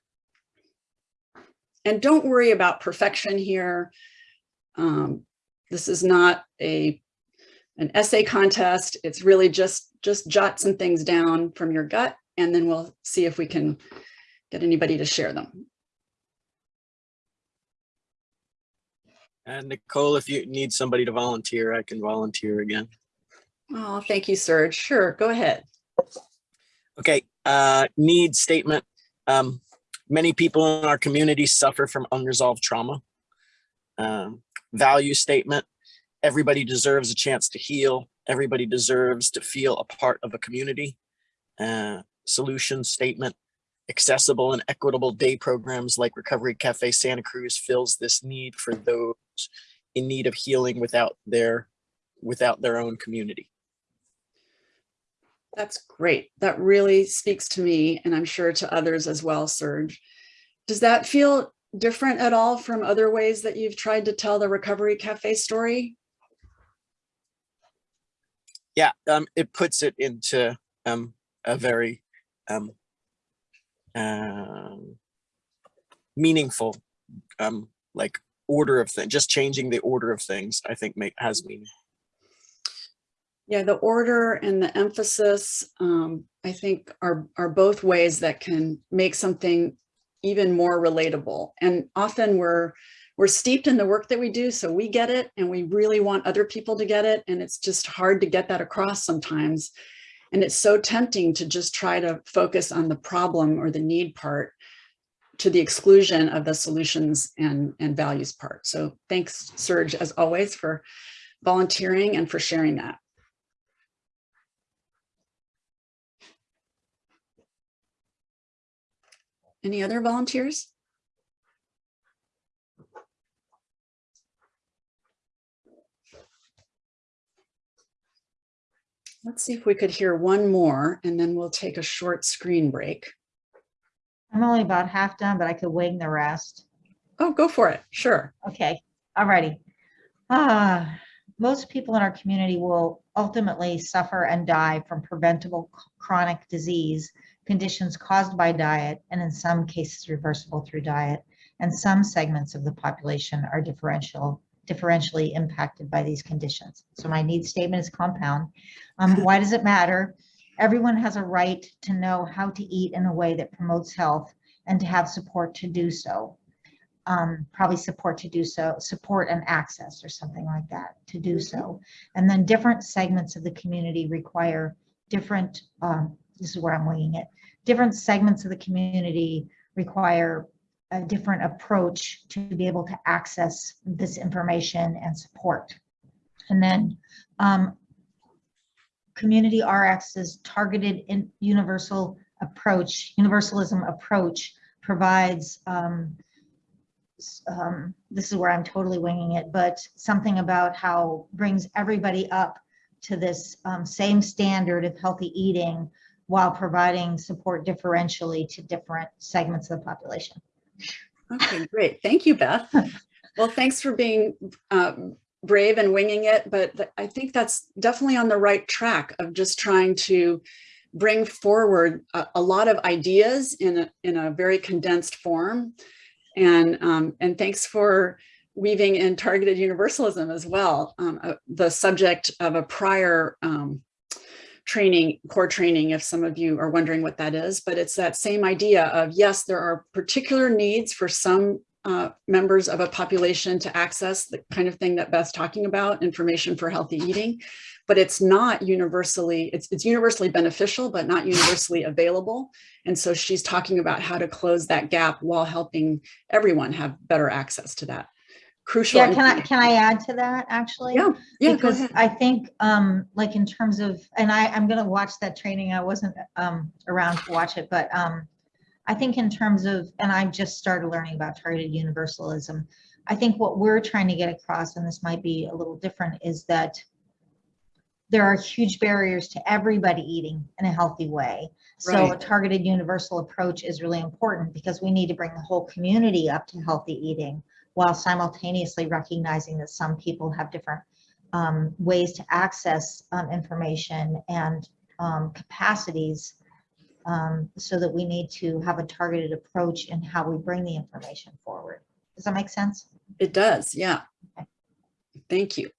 And don't worry about perfection here. Um, this is not a an essay contest. It's really just just jot some things down from your gut, and then we'll see if we can get anybody to share them. And Nicole, if you need somebody to volunteer, I can volunteer again. Oh, thank you, Serge. Sure, go ahead. Okay, uh, need statement. Um, many people in our community suffer from unresolved trauma. Um, value statement. Everybody deserves a chance to heal. Everybody deserves to feel a part of a community. Uh, solution statement. Accessible and equitable day programs like Recovery Cafe Santa Cruz fills this need for those in need of healing without their without their own community. That's great. That really speaks to me and I'm sure to others as well, Serge. Does that feel different at all from other ways that you've tried to tell the Recovery Cafe story? yeah, um, it puts it into um, a very um, um, meaningful, um, like order of things. Just changing the order of things, I think, make has meaning. Yeah, the order and the emphasis, um, I think are, are both ways that can make something even more relatable. And often we're, we're steeped in the work that we do, so we get it and we really want other people to get it. And it's just hard to get that across sometimes. And it's so tempting to just try to focus on the problem or the need part to the exclusion of the solutions and, and values part. So thanks, Serge, as always, for volunteering and for sharing that. Any other volunteers? Let's see if we could hear one more and then we'll take a short screen break. I'm only about half done, but I could wing the rest. Oh, go for it. Sure. Okay, alrighty. Ah, most people in our community will ultimately suffer and die from preventable chronic disease conditions caused by diet, and in some cases reversible through diet. And some segments of the population are differential, differentially impacted by these conditions. So my need statement is compound. Um, why does it matter? Everyone has a right to know how to eat in a way that promotes health and to have support to do so um, probably support to do so, support and access or something like that to do so. And then different segments of the community require different, um, this is where I'm winging it, different segments of the community require a different approach to be able to access this information and support. And then um, Community RX's targeted in universal approach, universalism approach provides um, um, this is where I'm totally winging it, but something about how brings everybody up to this um, same standard of healthy eating while providing support differentially to different segments of the population. Okay, great. Thank you, Beth. Well, thanks for being um, brave and winging it, but th- I think that's definitely on the right track of just trying to bring forward a, a lot of ideas in a, in a very condensed form. And, um, and thanks for weaving in targeted universalism as well. Um, uh, the subject of a prior um, training, core training, if some of you are wondering what that is, but it's that same idea of, yes, there are particular needs for some uh, members of a population to access the kind of thing that Beth's talking about, information for healthy eating, but it's not universally, it's, it's universally beneficial, but not universally available. And so she's talking about how to close that gap while helping everyone have better access to that. Crucial. Yeah, can I, can I add to that, actually? Yeah, yeah, because. I think, um, like in terms of, and I, I'm gonna watch that training. I wasn't, um, around to watch it, but, um, I think in terms of, and I just started learning about targeted universalism. I think what we're trying to get across, and this might be a little different, is that there are huge barriers to everybody eating in a healthy way. So a targeted universal approach is really important because we need to bring the whole community up to healthy eating while simultaneously recognizing that some people have different um, ways to access um, information and um, capacities um, so that we need to have a targeted approach in how we bring the information forward. Does that make sense? It does, yeah. Okay. Thank you.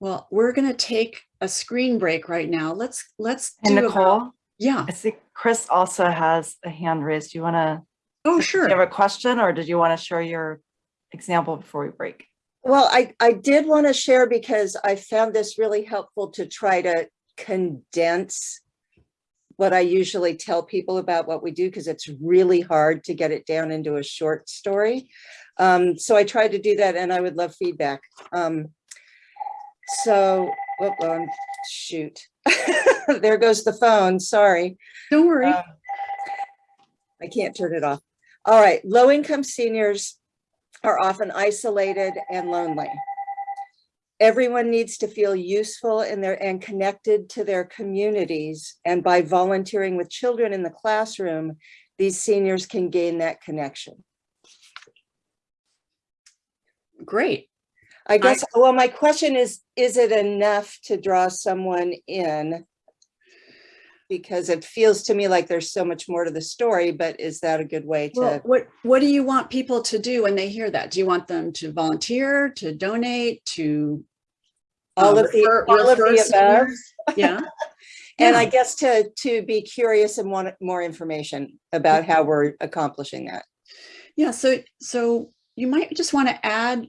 Well, we're going to take a screen break right now. Let's, let's And do about- Nicole, Yeah. I see Chris also has a hand raised. Do you want to, Oh, do you sure. have a question or did you want to share your example before we break? Well, I, I did want to share because I found this really helpful to try to condense what I usually tell people about what we do, because it's really hard to get it down into a short story. Um, so I tried to do that and I would love feedback. Um, so, whoop, um, shoot. There goes the phone, sorry. Don't worry. Um, I can't turn it off. All right, low-income seniors are often isolated and lonely. Everyone needs to feel useful in their and connected to their communities. And by volunteering with children in the classroom, these seniors can gain that connection. Great. I guess, well, my question is, is it enough to draw someone in? Because it feels to me like there's so much more to the story, but is that a good way Well, to? what, what do you want people to do when they hear that? Do you want them to volunteer, to donate, to? All um, of the, refer- all of the above? Yeah. And I guess to, to be curious and want more information about how we're accomplishing that. Yeah, so, so you might just want to add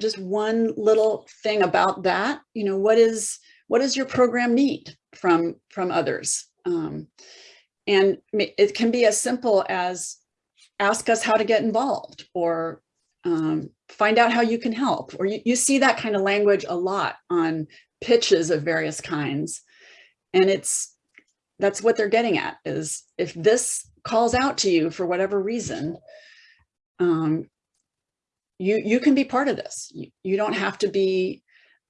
just one little thing about that, you know, what is, what does your program need from, from others? Um, and it can be as simple as ask us how to get involved or um, find out how you can help. Or you, you see that kind of language a lot on pitches of various kinds. And it's, that's what they're getting at is if this calls out to you for whatever reason, um, you, you can be part of this. You, you don't have to be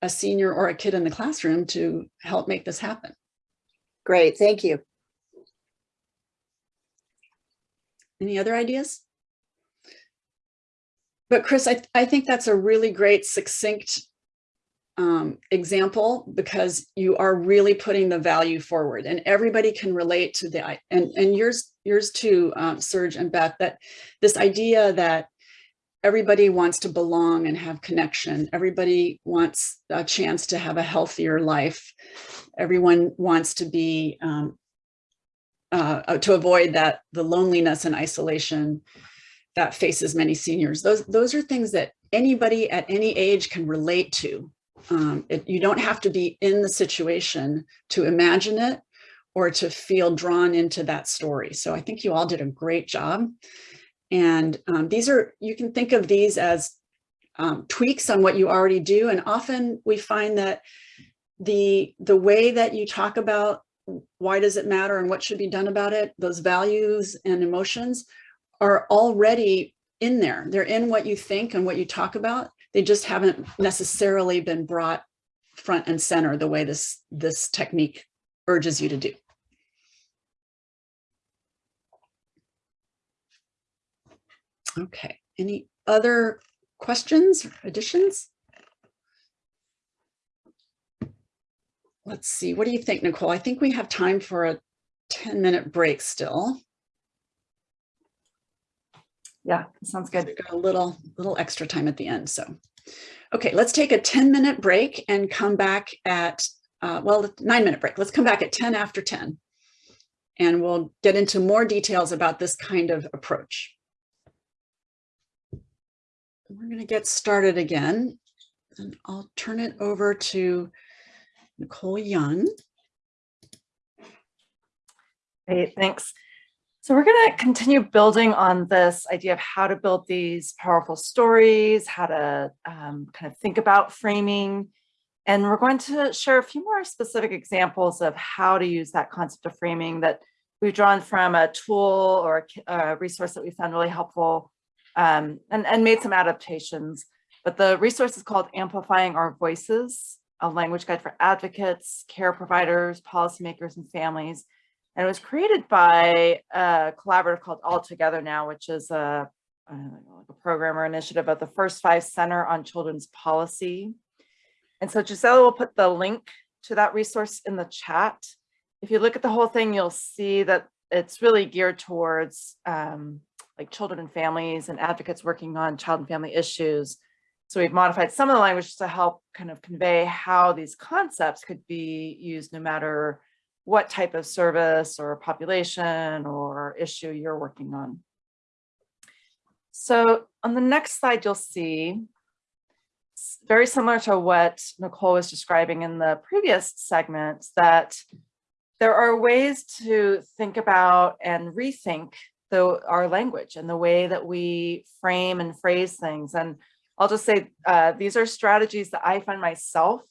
a senior or a kid in the classroom to help make this happen. Great, thank you. Any other ideas? But Chris, I, I think that's a really great succinct um, example because you are really putting the value forward and everybody can relate to the, and, and yours, yours too, um, Serge and Beth, that this idea that everybody wants to belong and have connection. Everybody wants a chance to have a healthier life. Everyone wants to be, um, uh, uh, to avoid that, the loneliness and isolation that faces many seniors. Those, those are things that anybody at any age can relate to. Um, it, you don't have to be in the situation to imagine it or to feel drawn into that story. So I think you all did a great job. And um, these are, you can think of these as um, tweaks on what you already do. And often we find that the, the way that you talk about why does it matter and what should be done about it, those values and emotions are already in there. They're in what you think and what you talk about. They just haven't necessarily been brought front and center the way this, this technique urges you to do. Okay, any other questions, or additions? Let's see, what do you think, Nicole? I think we have time for a 10 minute break still. Yeah, sounds good. We've got a little, little extra time at the end, so. Okay, let's take a 10 minute break and come back at, uh, well, nine minute break. Let's come back at 10 after 10. And we'll get into more details about this kind of approach. We're gonna get started again. And I'll turn it over to Nicole Young. Great, thanks. So we're going to continue building on this idea of how to build these powerful stories, how to um, kind of think about framing. And we're going to share a few more specific examples of how to use that concept of framing that we've drawn from a tool or a a resource that we found really helpful um, and, and made some adaptations. But the resource is called Amplifying Our Voices, a language guide for advocates, care providers, policymakers, and families. And it was created by a collaborative called All Together Now, which is a, a program or initiative of the First Five Center on Children's Policy. And so Gisela will put the link to that resource in the chat. If you look at the whole thing, you'll see that it's really geared towards um, like children and families and advocates working on child and family issues. So we've modified some of the language to help kind of convey how these concepts could be used no matter what type of service or population or issue you're working on. So on the next slide, you'll see very similar to what Nicole was describing in the previous segment, that there are ways to think about and rethink the, our language and the way that we frame and phrase things. And I'll just say, uh, these are strategies that I find myself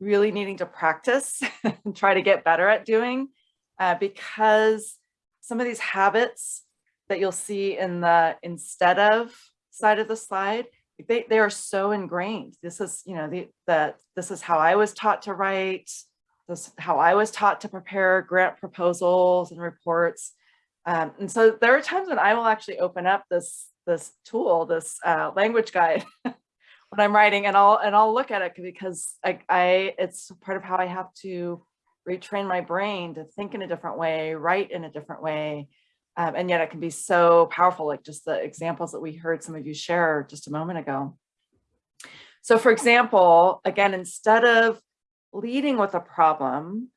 really needing to practice and try to get better at doing uh, because some of these habits that you'll see in the instead of side of the slide, they, they are so ingrained. This is, you know, the, the, this is how I was taught to write. This is how I was taught to prepare grant proposals and reports. Um, and so there are times when I will actually open up this, this tool, this uh, language guide when I'm writing and I'll, and I'll look at it because I, I, it's part of how I have to retrain my brain to think in a different way, write in a different way. Um, and yet it can be so powerful, like just the examples that we heard some of you share just a moment ago. So for example, again, instead of leading with a problem,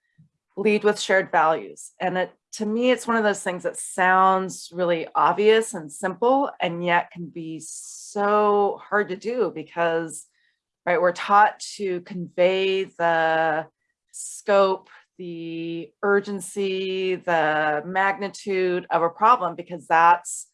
lead with shared values. And it, to me, it's one of those things that sounds really obvious and simple, and yet can be so hard to do because, right, we're taught to convey the scope, the urgency, the magnitude of a problem, because that's,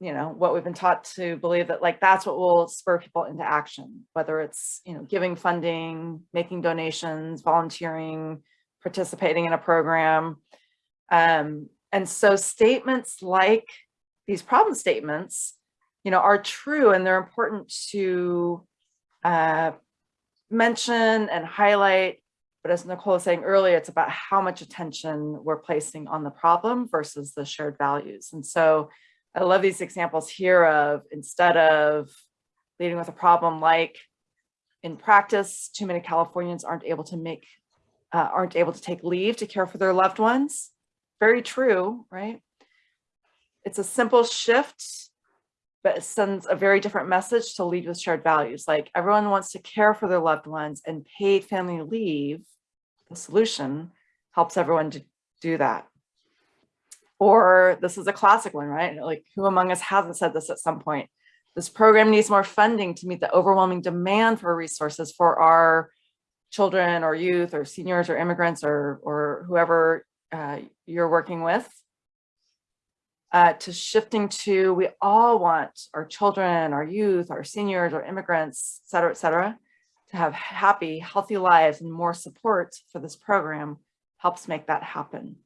you know, what we've been taught to believe that like, that's what will spur people into action, whether it's, you know, giving funding, making donations, volunteering, participating in a program. Um, and so statements like these problem statements, you know, are true and they're important to uh, mention and highlight. But as Nicole was saying earlier, it's about how much attention we're placing on the problem versus the shared values. And so I love these examples here of instead of leading with a problem like in practice, too many Californians aren't able to make, uh, aren't able to take leave to care for their loved ones. Very true, right? It's a simple shift, but it sends a very different message to lead with shared values. Like everyone wants to care for their loved ones and paid family leave, the solution helps everyone to do that. Or this is a classic one, right? Like who among us hasn't said this at some point? This program needs more funding to meet the overwhelming demand for resources for our children or youth or seniors or immigrants or, or whoever uh, you're working with. Uh, to shifting to, we all want our children, our youth, our seniors, our immigrants, et cetera, et cetera, to have happy, healthy lives and more support for this program helps make that happen.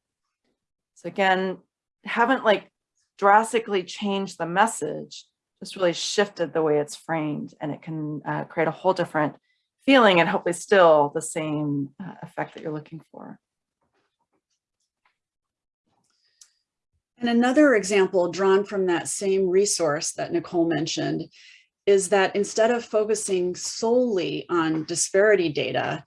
So again, haven't like drastically changed the message, just really shifted the way it's framed and it can uh, create a whole different feeling and hopefully still the same uh, effect that you're looking for. And another example drawn from that same resource that Nicole mentioned is that instead of focusing solely on disparity data,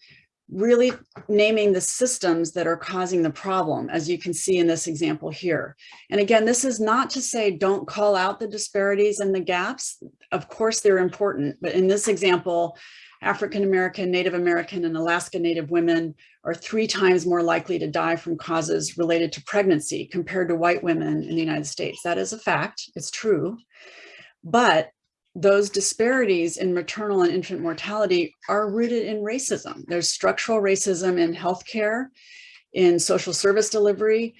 really naming the systems that are causing the problem, as you can see in this example here. And again, this is not to say don't call out the disparities and the gaps. Of course, they're important, but in this example, African-American, Native American, and Alaska Native women are three times more likely to die from causes related to pregnancy compared to white women in the United States. That is a fact, it's true. But those disparities in maternal and infant mortality are rooted in racism. There's structural racism in healthcare, in social service delivery,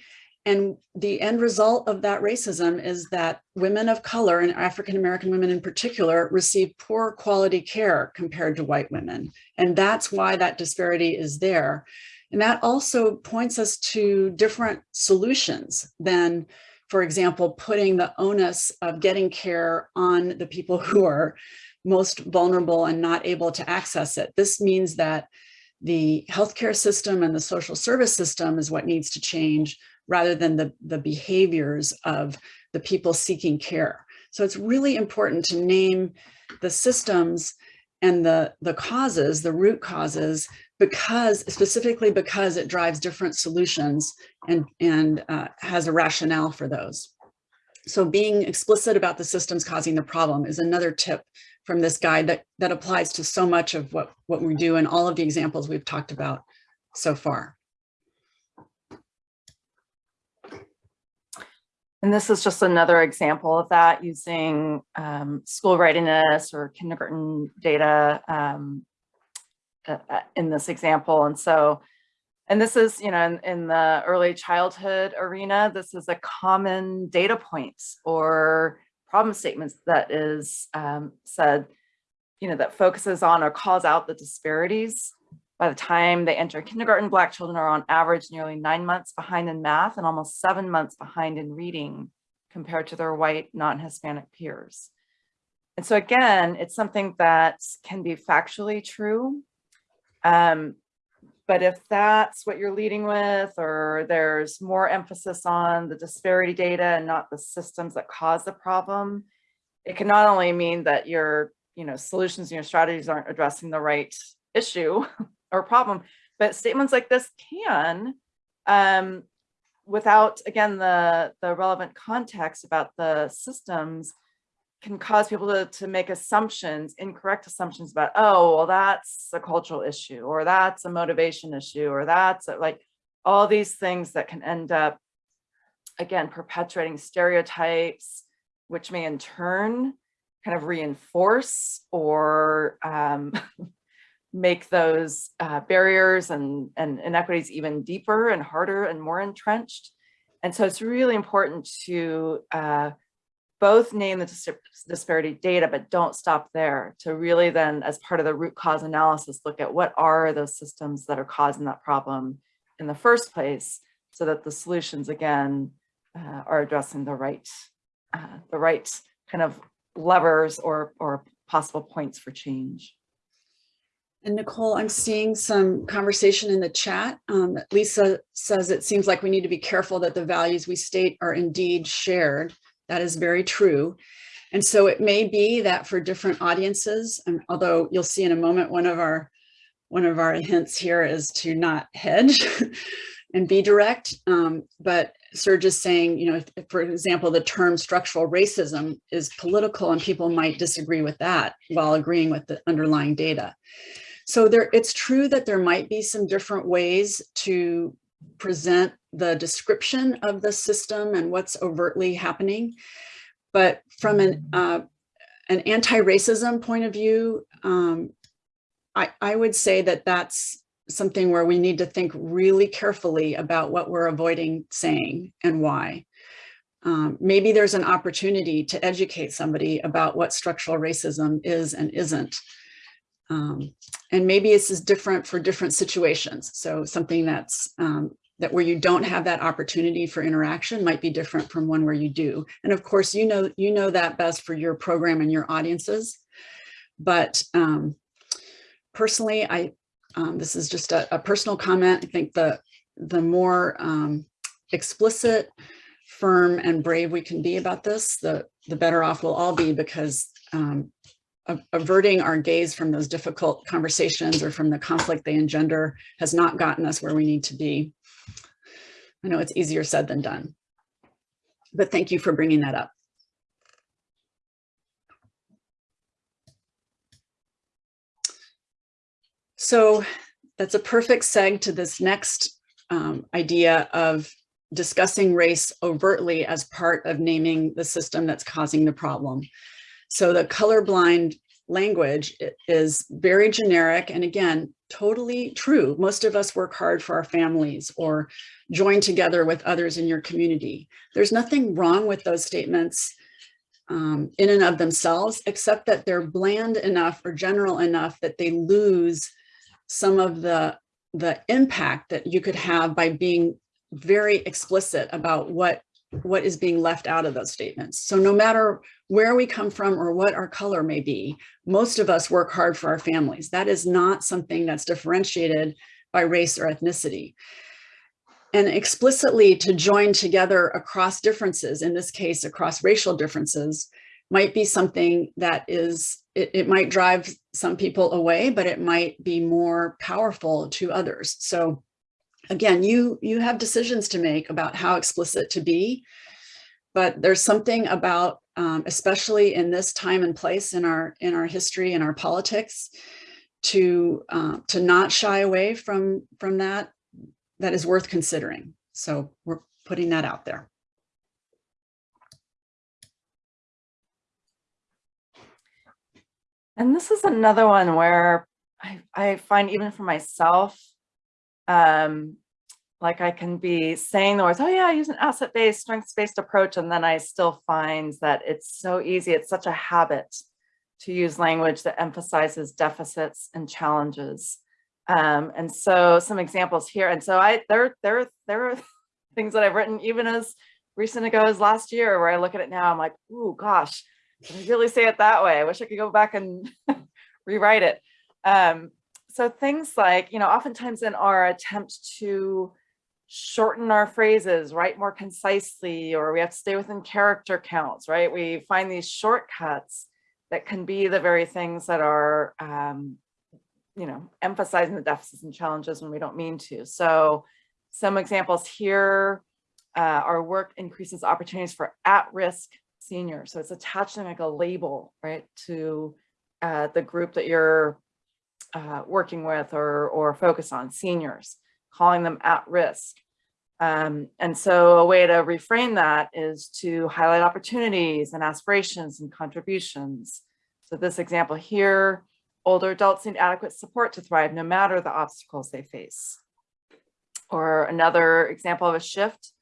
and the end result of that racism is that women of color and African-American women in particular receive poor quality care compared to white women. And that's why that disparity is there. And that also points us to different solutions than, for example, putting the onus of getting care on the people who are most vulnerable and not able to access it. This means that the healthcare system and the social service system is what needs to change rather than the, the behaviors of the people seeking care. So it's really important to name the systems and the, the causes, the root causes, because specifically because it drives different solutions and, and uh, has a rationale for those. So being explicit about the systems causing the problem is another tip from this guide that, that applies to so much of what, what we do and all of the examples we've talked about so far. And this is just another example of that using um, school readiness or kindergarten data um, uh, uh, in this example. And so, and this is, you know, in, in the early childhood arena, this is a common data points or problem statements that is um, said, you know, that focuses on or calls out the disparities. By the time they enter kindergarten, Black children are on average nearly nine months behind in math and almost seven months behind in reading compared to their white non-Hispanic peers. And so again, it's something that can be factually true. Um, but if that's what you're leading with, or there's more emphasis on the disparity data and not the systems that cause the problem, it can not only mean that your you know, solutions and your strategies aren't addressing the right issue or problem, but statements like this can, um, without, again, the, the relevant context about the systems, can cause people to, to make assumptions, incorrect assumptions about, oh, well, that's a cultural issue, or that's a motivation issue, or that's a, like all these things that can end up, again, perpetuating stereotypes, which may in turn kind of reinforce or um, make those uh, barriers and, and inequities even deeper and harder and more entrenched. And so it's really important to uh, both name the dis disparity data, but don't stop there to really then as part of the root cause analysis, look at what are those systems that are causing that problem in the first place so that the solutions again uh, are addressing the right, uh, the right kind of levers or, or possible points for change. And Nicole, I'm seeing some conversation in the chat. Um, Lisa says it seems like we need to be careful that the values we state are indeed shared. That is very true. And so it may be that for different audiences, and although you'll see in a moment, one of our one of our hints here is to not hedge and be direct. Um, but Serge is saying, you know, if, for example, the term structural racism is political and people might disagree with that while agreeing with the underlying data. So there, it's true that there might be some different ways to present the description of the system and what's overtly happening. But from an, uh, an anti-racism point of view, um, I, I would say that that's something where we need to think really carefully about what we're avoiding saying and why. Um, maybe there's an opportunity to educate somebody about what structural racism is and isn't. Um, and maybe this is different for different situations. So something that's um, that where you don't have that opportunity for interaction might be different from one where you do. And of course, you know, you know that best for your program and your audiences. But um, personally, I um, this is just a, a, personal comment. I think the the more um, explicit, firm, and brave we can be about this, the the better off we'll all be because um, averting our gaze from those difficult conversations or from the conflict they engender has not gotten us where we need to be. I know it's easier said than done, but thank you for bringing that up. So that's a perfect seg to this next um, idea of discussing race overtly as part of naming the system that's causing the problem. So the colorblind language is very generic and again, totally true. Most of us work hard for our families or join together with others in your community. There's nothing wrong with those statements um, in and of themselves, except that they're bland enough or general enough that they lose some of the, the impact that you could have by being very explicit about what, what is being left out of those statements. So no matter where we come from or what our color may be, most of us work hard for our families. That is not something that's differentiated by race or ethnicity. And explicitly to join together across differences, in this case, across racial differences, might be something that is, it, it might drive some people away, but it might be more powerful to others. So again, you, you have decisions to make about how explicit to be, but there's something about, um, especially in this time and place in our, in our history and our politics, to, uh, to not shy away from, from that, that is worth considering. So we're putting that out there. And this is another one where I, I find even for myself, um, like I can be saying the words, oh yeah, I use an asset-based, strengths-based approach. And then I still find that it's so easy. It's such a habit to use language that emphasizes deficits and challenges. Um, and so some examples here. And so I, there, there, there are things that I've written even as recent ago as last year, where I look at it now, I'm like, oh gosh, did I really say it that way? I wish I could go back and rewrite it. Um, so things like, you know, oftentimes in our attempt to shorten our phrases, write more concisely, or we have to stay within character counts, right? We find these shortcuts that can be the very things that are, um, you know, emphasizing the deficits and challenges when we don't mean to. So some examples here, uh, our work increases opportunities for at-risk seniors. So it's attaching like a label, right, to uh, the group that you're uh, working with or, or focus on, seniors, calling them at risk. Um, and so a way to reframe that is to highlight opportunities and aspirations and contributions. So this example here, older adults need adequate support to thrive no matter the obstacles they face. Or another example of a shift,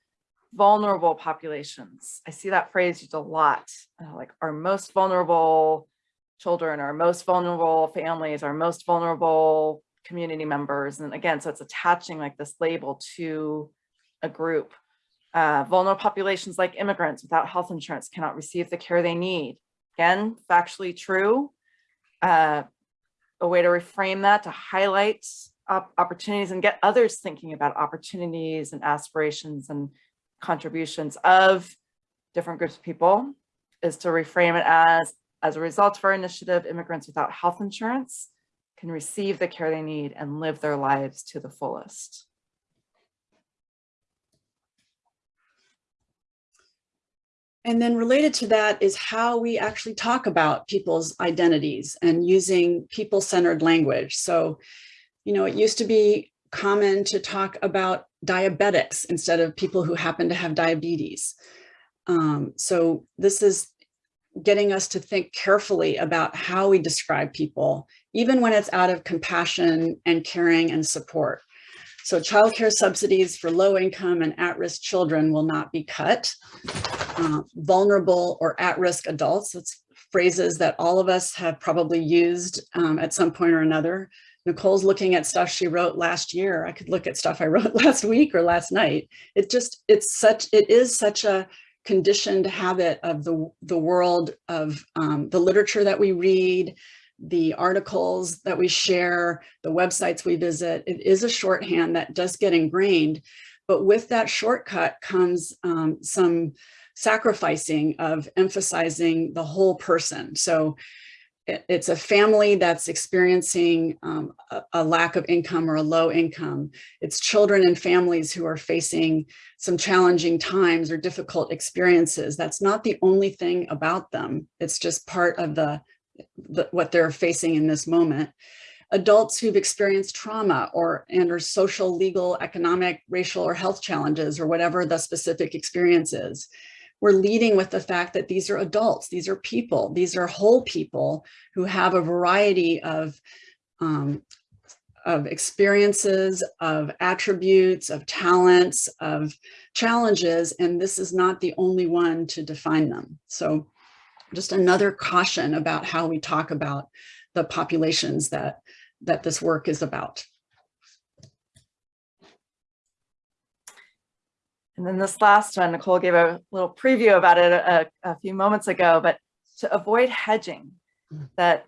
vulnerable populations. I see that phrase used a lot, uh, like our most vulnerable children, our most vulnerable families, our most vulnerable community members. And again, so it's attaching like this label to a group. Uh, vulnerable populations like immigrants without health insurance cannot receive the care they need. Again, factually true. Uh, a way to reframe that to highlight op opportunities and get others thinking about opportunities and aspirations and contributions of different groups of people is to reframe it as, as a result of our initiative, immigrants without health insurance can receive the care they need and live their lives to the fullest. And then related to that is how we actually talk about people's identities and using people-centered language. So, you know, it used to be common to talk about diabetics instead of people who happen to have diabetes. Um, so this is getting us to think carefully about how we describe people, even when it's out of compassion and caring and support. So childcare subsidies for low income and at-risk children will not be cut. Uh, vulnerable or at-risk adults, that's phrases that all of us have probably used um, at some point or another. Nicole's looking at stuff she wrote last year. I could look at stuff I wrote last week or last night. It just, it's such, it is such a conditioned habit of the, the world of um, the literature that we read, the articles that we share, the websites we visit. It is a shorthand that does get ingrained, but with that shortcut comes um, some sacrificing of emphasizing the whole person. So it's a family that's experiencing um, a, a, lack of income or a low income. It's children and families who are facing some challenging times or difficult experiences. That's not the only thing about them. It's just part of the, the what they're facing in this moment. Adults who've experienced trauma or and or social, legal, economic, racial, or health challenges or whatever the specific experience is we're leading with the fact that these are adults, these are people, these are whole people who have a variety of, um, of experiences, of attributes, of talents, of challenges, and this is not the only one to define them. So just another caution about how we talk about the populations that, that this work is about. And then this last one, Nicole gave a little preview about it a, a few moments ago, but to avoid hedging that,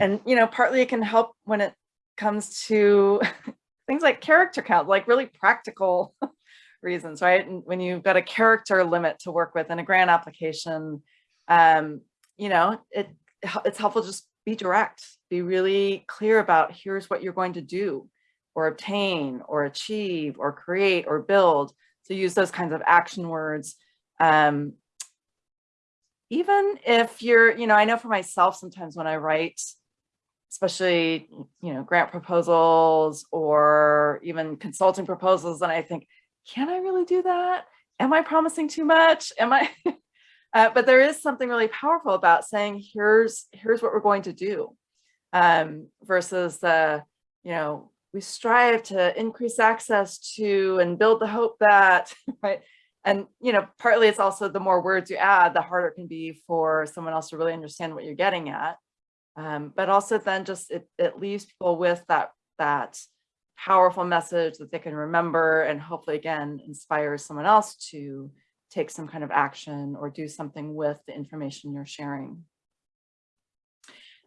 and you know, partly it can help when it comes to things like character count, like really practical reasons, right? And when you've got a character limit to work with in a grant application, um, you know, it it's helpful just be direct, be really clear about here's what you're going to do or obtain or achieve or create or build so use those kinds of action words. Um, even if you're, you know, I know for myself, sometimes when I write, especially, you know, grant proposals or even consulting proposals, and I think, can I really do that? Am I promising too much? Am I? uh, but there is something really powerful about saying, here's, here's what we're going to do. um, versus the, you know, we strive to increase access to and build the hope that, right? And, you know, partly it's also the more words you add, the harder it can be for someone else to really understand what you're getting at. Um, but also then just it, it leaves people with that, that powerful message that they can remember and hopefully again, inspires someone else to take some kind of action or do something with the information you're sharing.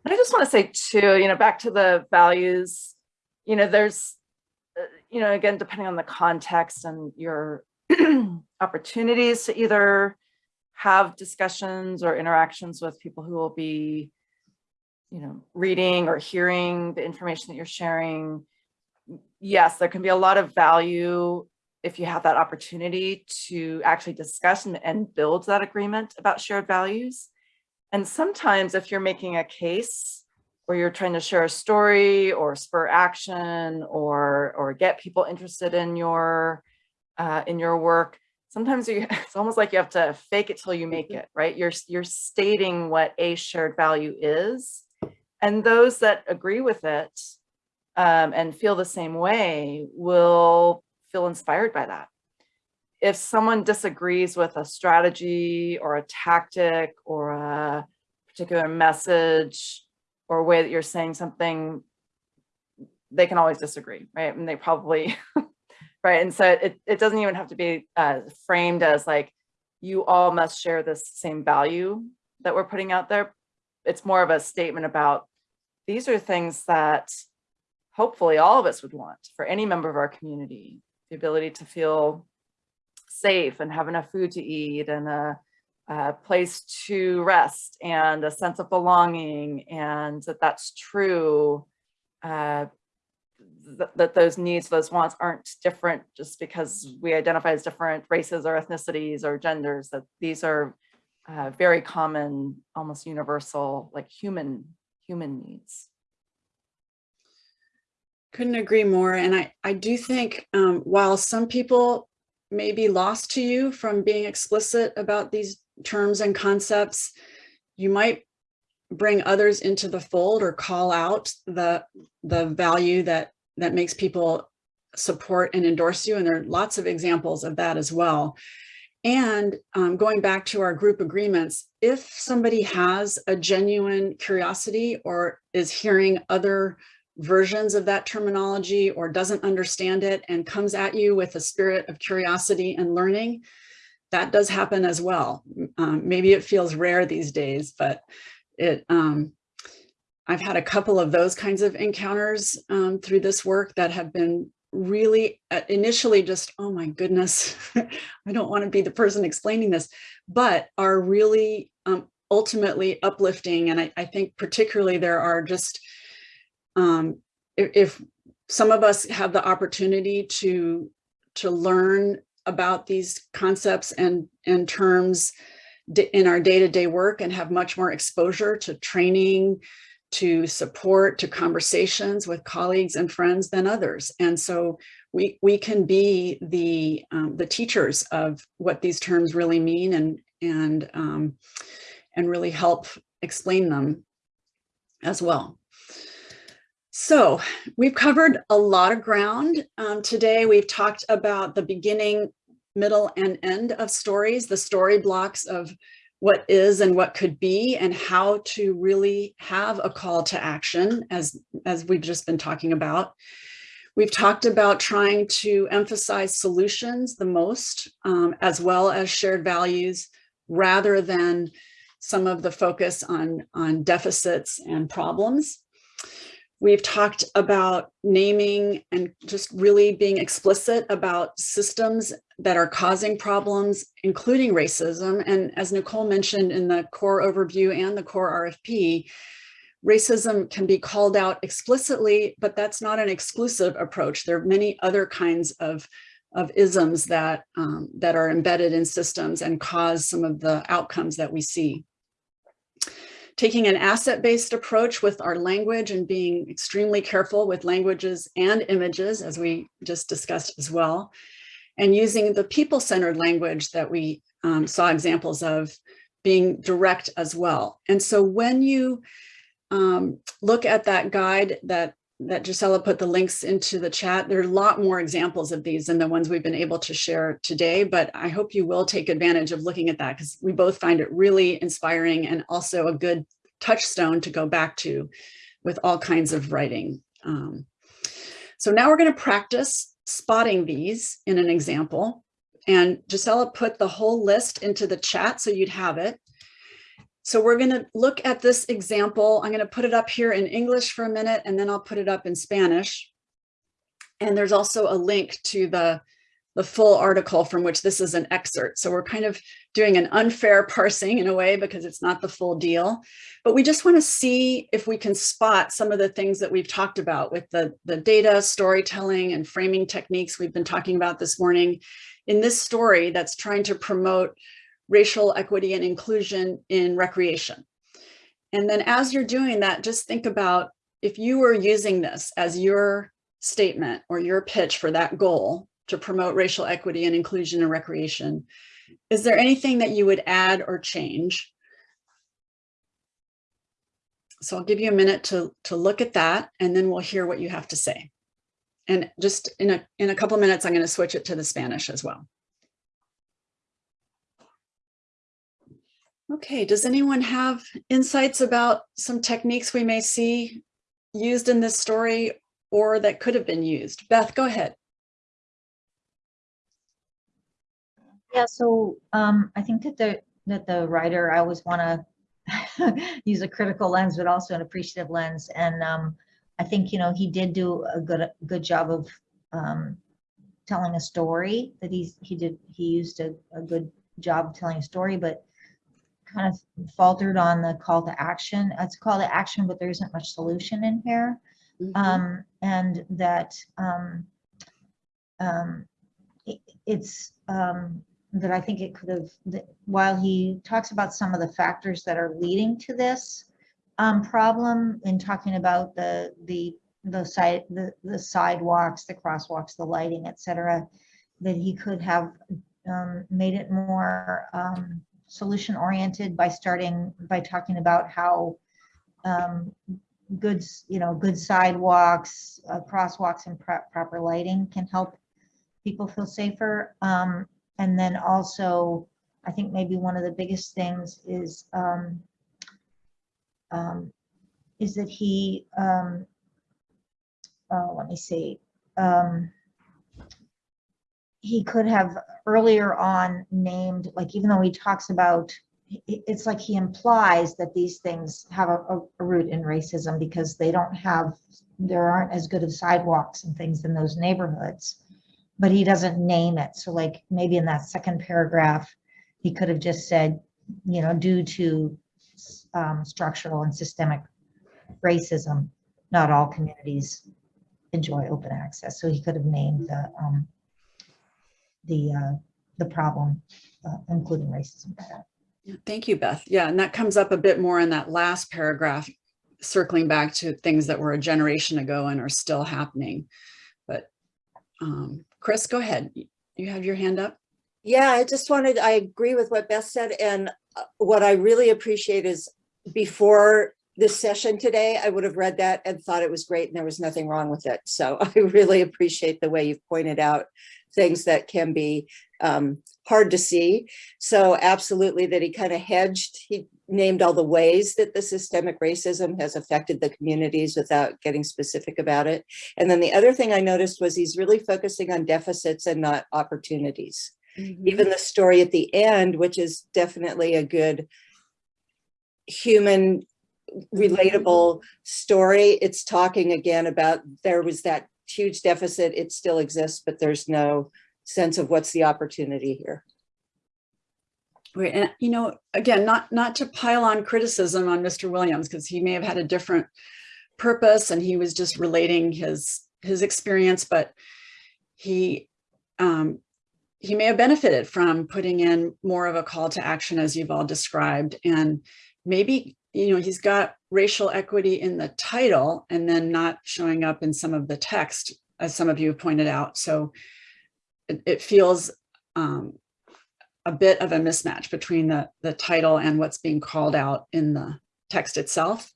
And I just want to say too, you know, back to the values, you know, there's, uh, you know, again, depending on the context and your opportunities to either have discussions or interactions with people who will be, you know, reading or hearing the information that you're sharing. Yes, there can be a lot of value if you have that opportunity to actually discuss and, and build that agreement about shared values. And sometimes if you're making a case or you're trying to share a story or spur action or, or get people interested in your, uh, in your work, sometimes you, it's almost like you have to fake it till you make it, right? You're, you're stating what a shared value is. And those that agree with it um, and feel the same way will feel inspired by that. If someone disagrees with a strategy or a tactic or a particular message or way that you're saying something, they can always disagree, right? And they probably, right? And so it, it doesn't even have to be uh, framed as like, you all must share this same value that we're putting out there. It's more of a statement about these are things that hopefully all of us would want for any member of our community the ability to feel safe and have enough food to eat and a, a, place to rest and a sense of belonging and that that's true uh, th that those needs those wants aren't different just because we identify as different races or ethnicities or genders that these are uh, very common almost universal like human human needs Couldn't agree more. And I, I do think um, while some people may be lost to you from being explicit about these terms and concepts, you might bring others into the fold or call out the, the value that, that makes people support and endorse you. And there are lots of examples of that as well. And um, going back to our group agreements, if somebody has a genuine curiosity or is hearing other versions of that terminology or doesn't understand it and comes at you with a spirit of curiosity and learning, that does happen as well. Um, maybe it feels rare these days, but it um, I've had a couple of those kinds of encounters um, through this work that have been really uh, initially just, oh my goodness, I don't want to be the person explaining this, but are really um, ultimately uplifting. And I, I think particularly there are just um, if, if some of us have the opportunity to to learn about these concepts and and terms in our day-to-day -day work and have much more exposure to training to support to conversations with colleagues and friends than others. And so we we can be the um, the teachers of what these terms really mean and and um, and really help explain them as well so we've covered a lot of ground um, today. We've talked about the beginning, middle, and end of stories, the story blocks of what is and what could be and how to really have a call to action as, as we've just been talking about. We've talked about trying to emphasize solutions the most, um, as well as shared values, rather than some of the focus on, on deficits and problems. We've talked about naming and just really being explicit about systems that are causing problems, including racism. And as Nicole mentioned in the core overview and the core RFP, racism can be called out explicitly, but that's not an exclusive approach. There are many other kinds of, of isms that, um, that are embedded in systems and cause some of the outcomes that we see taking an asset-based approach with our language and being extremely careful with languages and images, as we just discussed as well, and using the people-centered language that we um, saw examples of being direct as well. And so when you um, look at that guide that that Gisela put the links into the chat. There are a lot more examples of these than the ones we've been able to share today, but I hope you will take advantage of looking at that because we both find it really inspiring and also a good touchstone to go back to with all kinds of writing. Um, so now we're going to practice spotting these in an example. And Gisela put the whole list into the chat so you'd have it. So we're going to look at this example. I'm going to put it up here in English for a minute, and then I'll put it up in Spanish. And there's also a link to the, the full article from which this is an excerpt. So we're kind of doing an unfair parsing in a way because it's not the full deal. But we just want to see if we can spot some of the things that we've talked about with the, the data, storytelling, and framing techniques we've been talking about this morning in this story that's trying to promote racial equity and inclusion in recreation. And then as you're doing that, just think about if you were using this as your statement or your pitch for that goal to promote racial equity and inclusion in recreation, is there anything that you would add or change? So I'll give you a minute to, to look at that and then we'll hear what you have to say. And just in a, in a couple minutes, I'm going to switch it to the Spanish as well. Okay, does anyone have insights about some techniques we may see used in this story or that could have been used? Beth, go ahead. Yeah, so um, I think that the, that the writer, I always want to use a critical lens, but also an appreciative lens. And um, I think, you know, he did do a good, good job of um, telling a story that he's, he did, he used a, a good job telling a story, but kind of faltered on the call to action. It's a call to action, but there isn't much solution in here. Mhm. Um, and that um, um, it, it's um, that I think it could have, while he talks about some of the factors that are leading to this um, problem in talking about the the the side the the sidewalks, the crosswalks, the lighting, etc., that he could have um, made it more um, solution oriented by starting by talking about how um, goods, you know, good sidewalks, uh, crosswalks and pro- proper lighting can help people feel safer. Um, and then also, I think maybe one of the biggest things is um, um, is that he, um, uh, let me see, um, he could have earlier on named, like, even though he talks about, it's like he implies that these things have a, a- a root in racism because they don't have, there aren't as good of sidewalks and things in those neighborhoods. But he doesn't name it. So like, maybe in that second paragraph, he could have just said, you know, due to um, structural and systemic racism, not all communities enjoy open access. So he could have named the, um, the, uh, the problem, uh, including racism. Thank you, Beth. Yeah, and that comes up a bit more in that last paragraph, circling back to things that were a generation ago and are still happening. But um, Chris, go ahead. You have your hand up? Yeah, I just wanted, I agree with what Beth said, and uh, what I really appreciate is before this session today, I would have read that and thought it was great and there was nothing wrong with it. So I really appreciate the way you've pointed out things that can be um, hard to see. So absolutely that he kind of hedged, he named all the ways that the systemic racism has affected the communities without getting specific about it. And then the other thing I noticed was he's really focusing on deficits and not opportunities even the story at the end, which is definitely a good human relatable story. It's talking again about there was that huge deficit. It still exists, but there's no sense of what's the opportunity here. Right, and you know, again, not not to pile on criticism on Mr. Williams because he may have had a different purpose and he was just relating his his experience, but he um, he may have benefited from putting in more of a call to action as you've all described, and maybe you know he's got racial equity in the title and then not showing up in some of the text, as some of you have pointed out. So it, it feels um, a bit of a mismatch between the, the title and what's being called out in the text itself,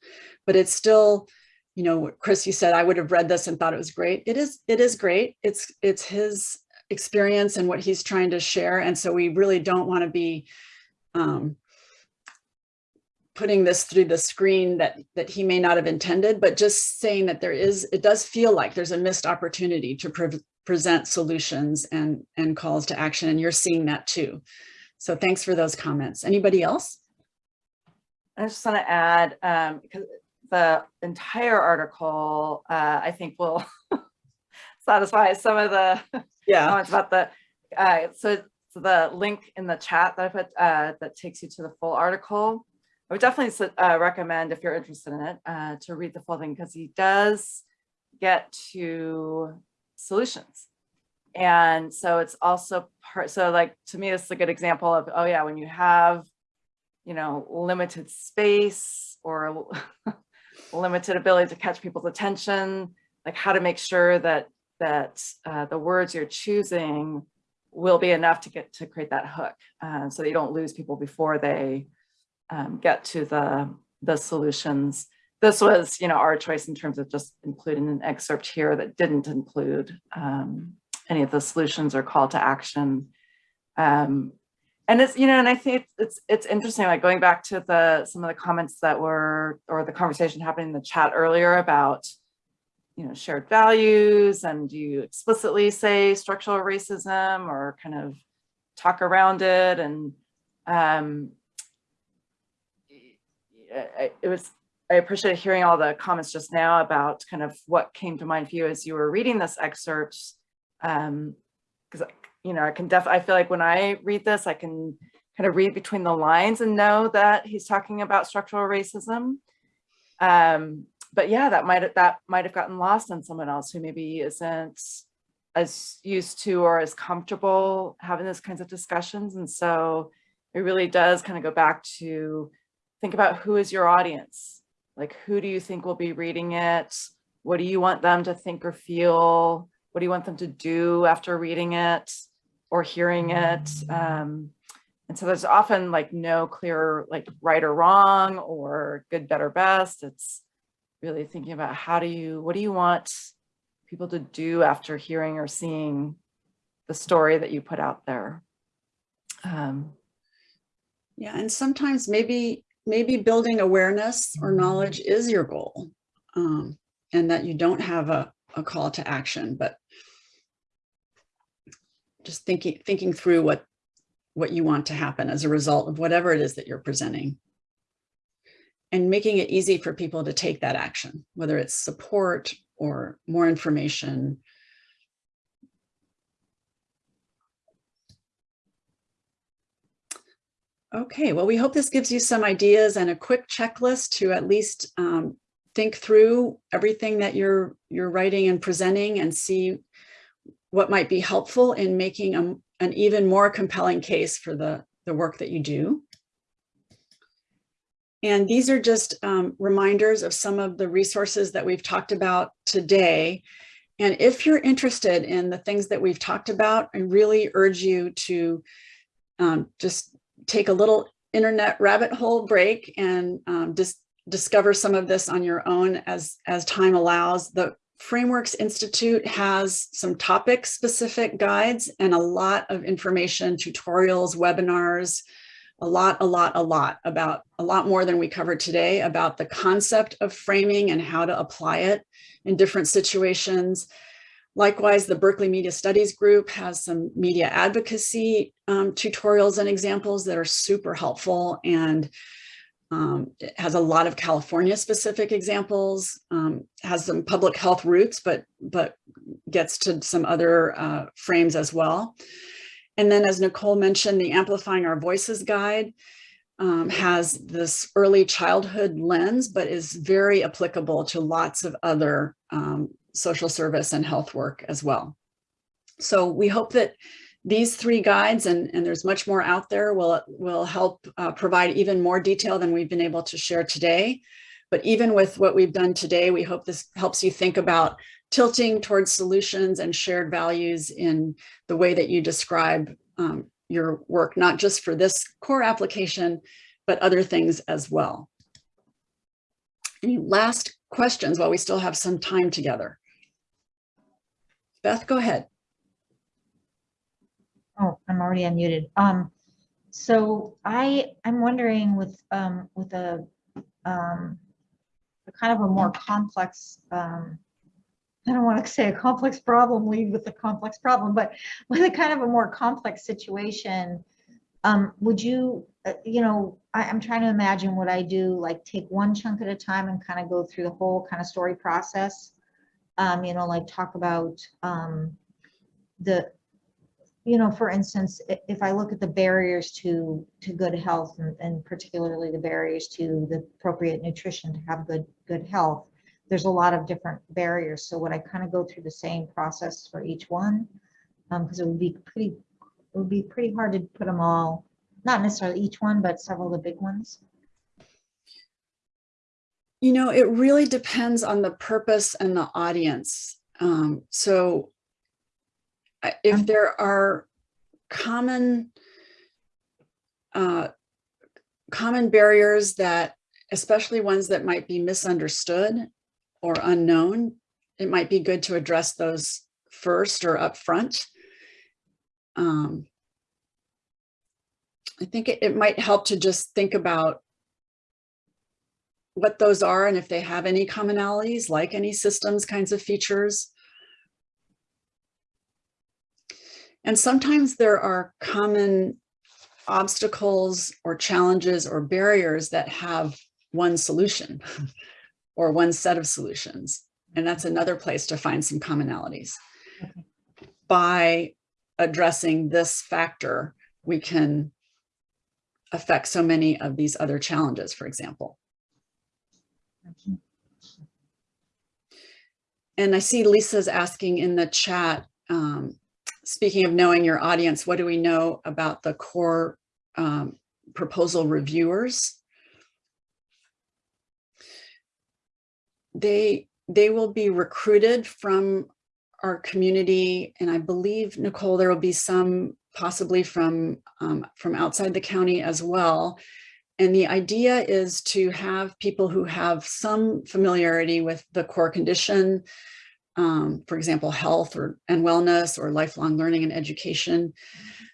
but it's still, you know, Chris, you said I would have read this and thought it was great. It is, it is great. It's, it's his experience and what he's trying to share. And so we really don't want to be um, putting this through the screen that that he may not have intended, but just saying that there is, it does feel like there's a missed opportunity to pre present solutions and and calls to action, and you're seeing that too. So thanks for those comments. Anybody else? I just want to add, um, because the entire article, uh, I think will satisfy some of the Yeah. comments about the, uh, so so the link in the chat that I put, uh, that takes you to the full article. I would definitely uh, recommend if you're interested in it, uh, to read the full thing because he does get to solutions. And so it's also part, so like, to me, is a good example of, oh yeah, when you have, you know, limited space or limited ability to catch people's attention, like how to make sure that, that uh, the words you're choosing will be enough to get to create that hook uh, so that you don't lose people before they um, get to the, the solutions. This was, you know, our choice in terms of just including an excerpt here that didn't include um, any of the solutions or call to action. Um, and it's, you know, and I think it's, it's, it's interesting, like going back to the, some of the comments that were, or the conversation happening in the chat earlier about, you know, shared values and do you explicitly say structural racism or kind of talk around it and um, I- it was, I appreciated hearing all the comments just now about kind of what came to mind for you as you were reading this excerpt. Um, because, you know, I can def, I feel like when I read this, I can kind of read between the lines and know that he's talking about structural racism. Um, but yeah, that might that might have gotten lost on someone else who maybe isn't as used to or as comfortable having those kinds of discussions. And so it really does kind of go back to think about who is your audience? Like, who do you think will be reading it? What do you want them to think or feel? What do you want them to do after reading it or hearing it? Um, and so there's often like no clear like right or wrong or good, better, best. It's really thinking about how do you, what do you want people to do after hearing or seeing the story that you put out there? Um, Yeah, and sometimes maybe maybe building awareness or knowledge is your goal. Um, and that you don't have a, a call to action, but just thinking thinking through what what you want to happen as a result of whatever it is that you're presenting. And making it easy for people to take that action, whether it's support or more information. Okay, well, we hope this gives you some ideas and a quick checklist to at least um, think through everything that you're you're writing and presenting and see what might be helpful in making a, an even more compelling case for the, the work that you do. And these are just um, reminders of some of the resources that we've talked about today. And if you're interested in the things that we've talked about, I really urge you to um, just take a little internet rabbit hole break and um, just discover some of this on your own as, as time allows. The Frameworks Institute has some topic specific guides and a lot of information, tutorials, webinars, a lot, a lot, a lot about a lot more than we covered today about the concept of framing and how to apply it in different situations. Likewise, the Berkeley Media Studies Group has some media advocacy um, tutorials and examples that are super helpful and um, it has a lot of California specific examples, um, has some public health roots, but, but gets to some other uh, frames as well. And then as Nicole mentioned, the Amplifying Our Voices guide um, has this early childhood lens, but is very applicable to lots of other um, social service and health work as well. So we hope that these three guides, and, and there's much more out there, will, will help uh, provide even more detail than we've been able to share today. But even with what we've done today, we hope this helps you think about tilting towards solutions and shared values in the way that you describe um, your work, not just for this core application, but other things as well. Any last questions while we still have some time together? Beth, go ahead. Oh, I'm already unmuted. Um, so I, I'm wondering with, um, with a, um, a kind of a more complex, um, I don't want to say a complex problem, lead with a complex problem, but with a kind of a more complex situation, um, would you, uh, you know, I, I'm trying to imagine what I do, like take one chunk at a time and kind of go through the whole kind of story process. Um, you know, like talk about, um, the, you know, for instance, if I look at the barriers to, to good health and, and particularly the barriers to the appropriate nutrition to have good, good health, there's a lot of different barriers. So would I kind of go through the same process for each one? Um, because it would be pretty, it would be pretty hard to put them all, not necessarily each one, but several of the big ones. You know, it really depends on the purpose and the audience. Um, so if Um, there are common uh, common barriers that, especially ones that might be misunderstood or unknown, it might be good to address those first or upfront. Um, I think it, it might help to just think about what those are and if they have any commonalities, like any systems kinds of features. And sometimes there are common obstacles or challenges or barriers that have one solution or one set of solutions. And that's another place to find some commonalities. Okay. By addressing this factor, we can affect so many of these other challenges, for example. And I see Lisa's asking in the chat, um, speaking of knowing your audience, what do we know about the core um, proposal reviewers? They, they will be recruited from our community. And I believe, Nicole, there will be some possibly from, um, from outside the county as well. And the idea is to have people who have some familiarity with the core condition, um, for example, health or and wellness or lifelong learning and education.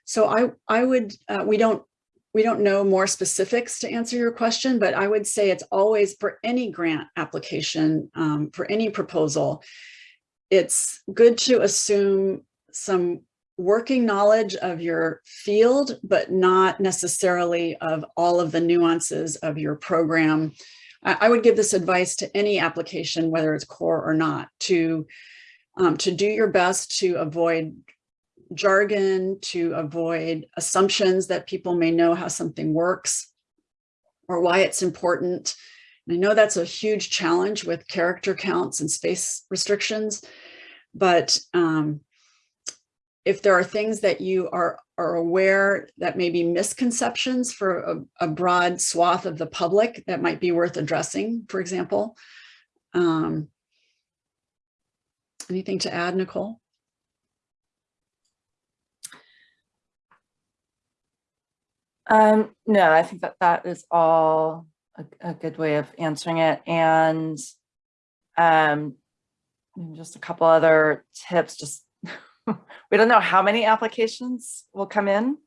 So I, I would, uh, we don't, we don't know more specifics to answer your question, but I would say it's always for any grant application, um, for any proposal, it's good to assume some working knowledge of your field, but not necessarily of all of the nuances of your program. I, I would give this advice to any application, whether it's core or not, to, um, to do your best to avoid jargon, to avoid assumptions that people may know how something works or why it's important. And I know that's a huge challenge with character counts and space restrictions, but um, if there are things that you are, are aware that may be misconceptions for a, a broad swath of the public that might be worth addressing, for example. Um, anything to add, Nicole? Um, no, I think that that is all a, a good way of answering it. And um, just a couple other tips, just we don't know how many applications will come in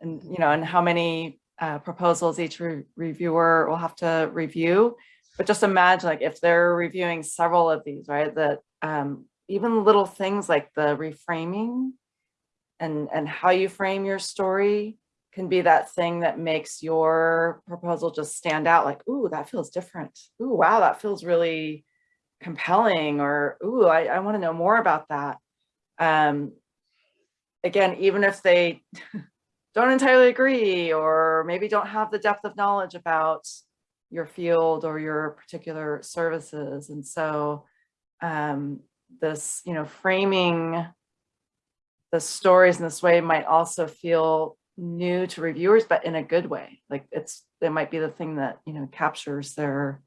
and, you know, and how many uh, proposals each re reviewer will have to review. But just imagine like if they're reviewing several of these, right, that um, even little things like the reframing and, and how you frame your story can be that thing that makes your proposal just stand out like, ooh, that feels different. Ooh, wow, that feels really compelling or, ooh, I, I want to know more about that. Um, again, even if they don't entirely agree or maybe don't have the depth of knowledge about your field or your particular services. And so um, this, you know, framing the stories in this way might also feel new to reviewers, but in a good way. Like it's, it might be the thing that, you know, captures their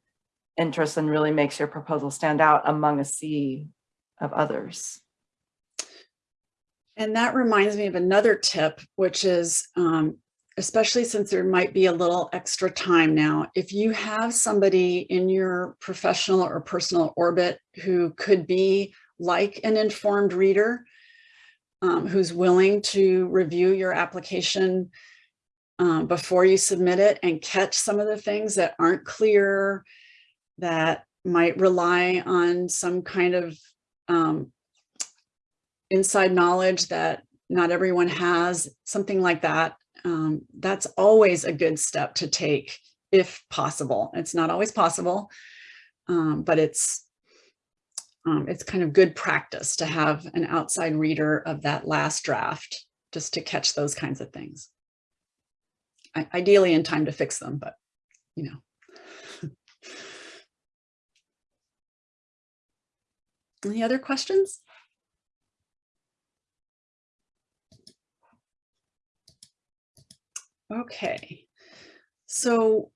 interest and really makes your proposal stand out among a sea of others. And that reminds me of another tip, which is um, especially since there might be a little extra time now, if you have somebody in your professional or personal orbit who could be like an informed reader, um, who's willing to review your application um, before you submit it and catch some of the things that aren't clear, that might rely on some kind of um, inside knowledge that not everyone has, something like that. Um, that's always a good step to take if possible. It's not always possible, um, but it's um, it's kind of good practice to have an outside reader of that last draft just to catch those kinds of things. I- Ideally in time to fix them, but you know. Any other questions? Okay, so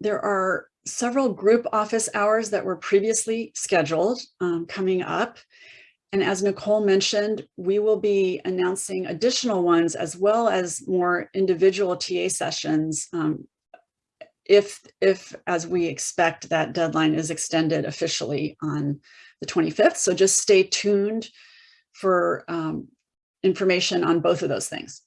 there are several group office hours that were previously scheduled um, coming up. And as Nicole mentioned, we will be announcing additional ones as well as more individual TA sessions um, if, if, as we expect, that deadline is extended officially on the 25th. So just stay tuned for um, information on both of those things.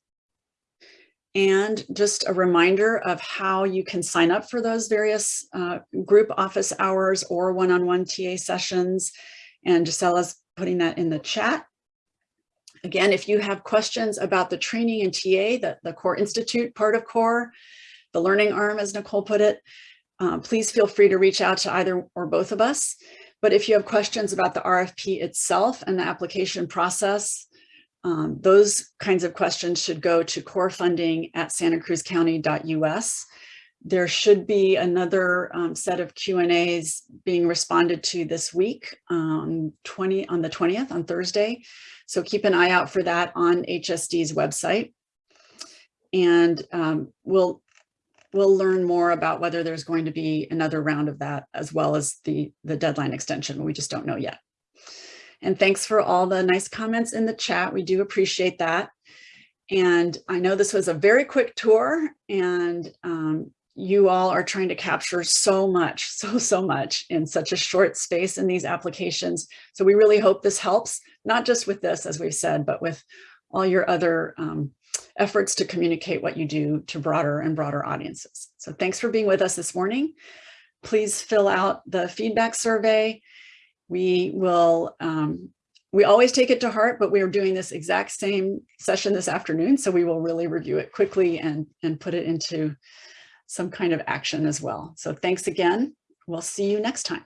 And just a reminder of how you can sign up for those various uh, group office hours or one-on-one TA sessions. And Gisella's putting that in the chat. Again, if you have questions about the training and TA, the, the Core Institute part of Core, the learning arm, as Nicole put it, uh, please feel free to reach out to either or both of us. But if you have questions about the RFP itself and the application process, um, those kinds of questions should go to core funding at santacruzcounty.us. There should be another um, set of Q and A's being responded to this week um, 20 on the 20th on Thursday. So keep an eye out for that on HSD's website. And um, we'll we'll learn more about whether there's going to be another round of that as well as the the deadline extension. We just don't know yet. And thanks for all the nice comments in the chat. We do appreciate that. And I know this was a very quick tour and um, you all are trying to capture so much, so, so much in such a short space in these applications. So we really hope this helps, not just with this, as we've said, but with all your other um, efforts to communicate what you do to broader and broader audiences. So thanks for being with us this morning. Please fill out the feedback survey. We will, um, we always take it to heart, but we are doing this exact same session this afternoon. So we will really review it quickly and, and put it into some kind of action as well. So thanks again. We'll see you next time.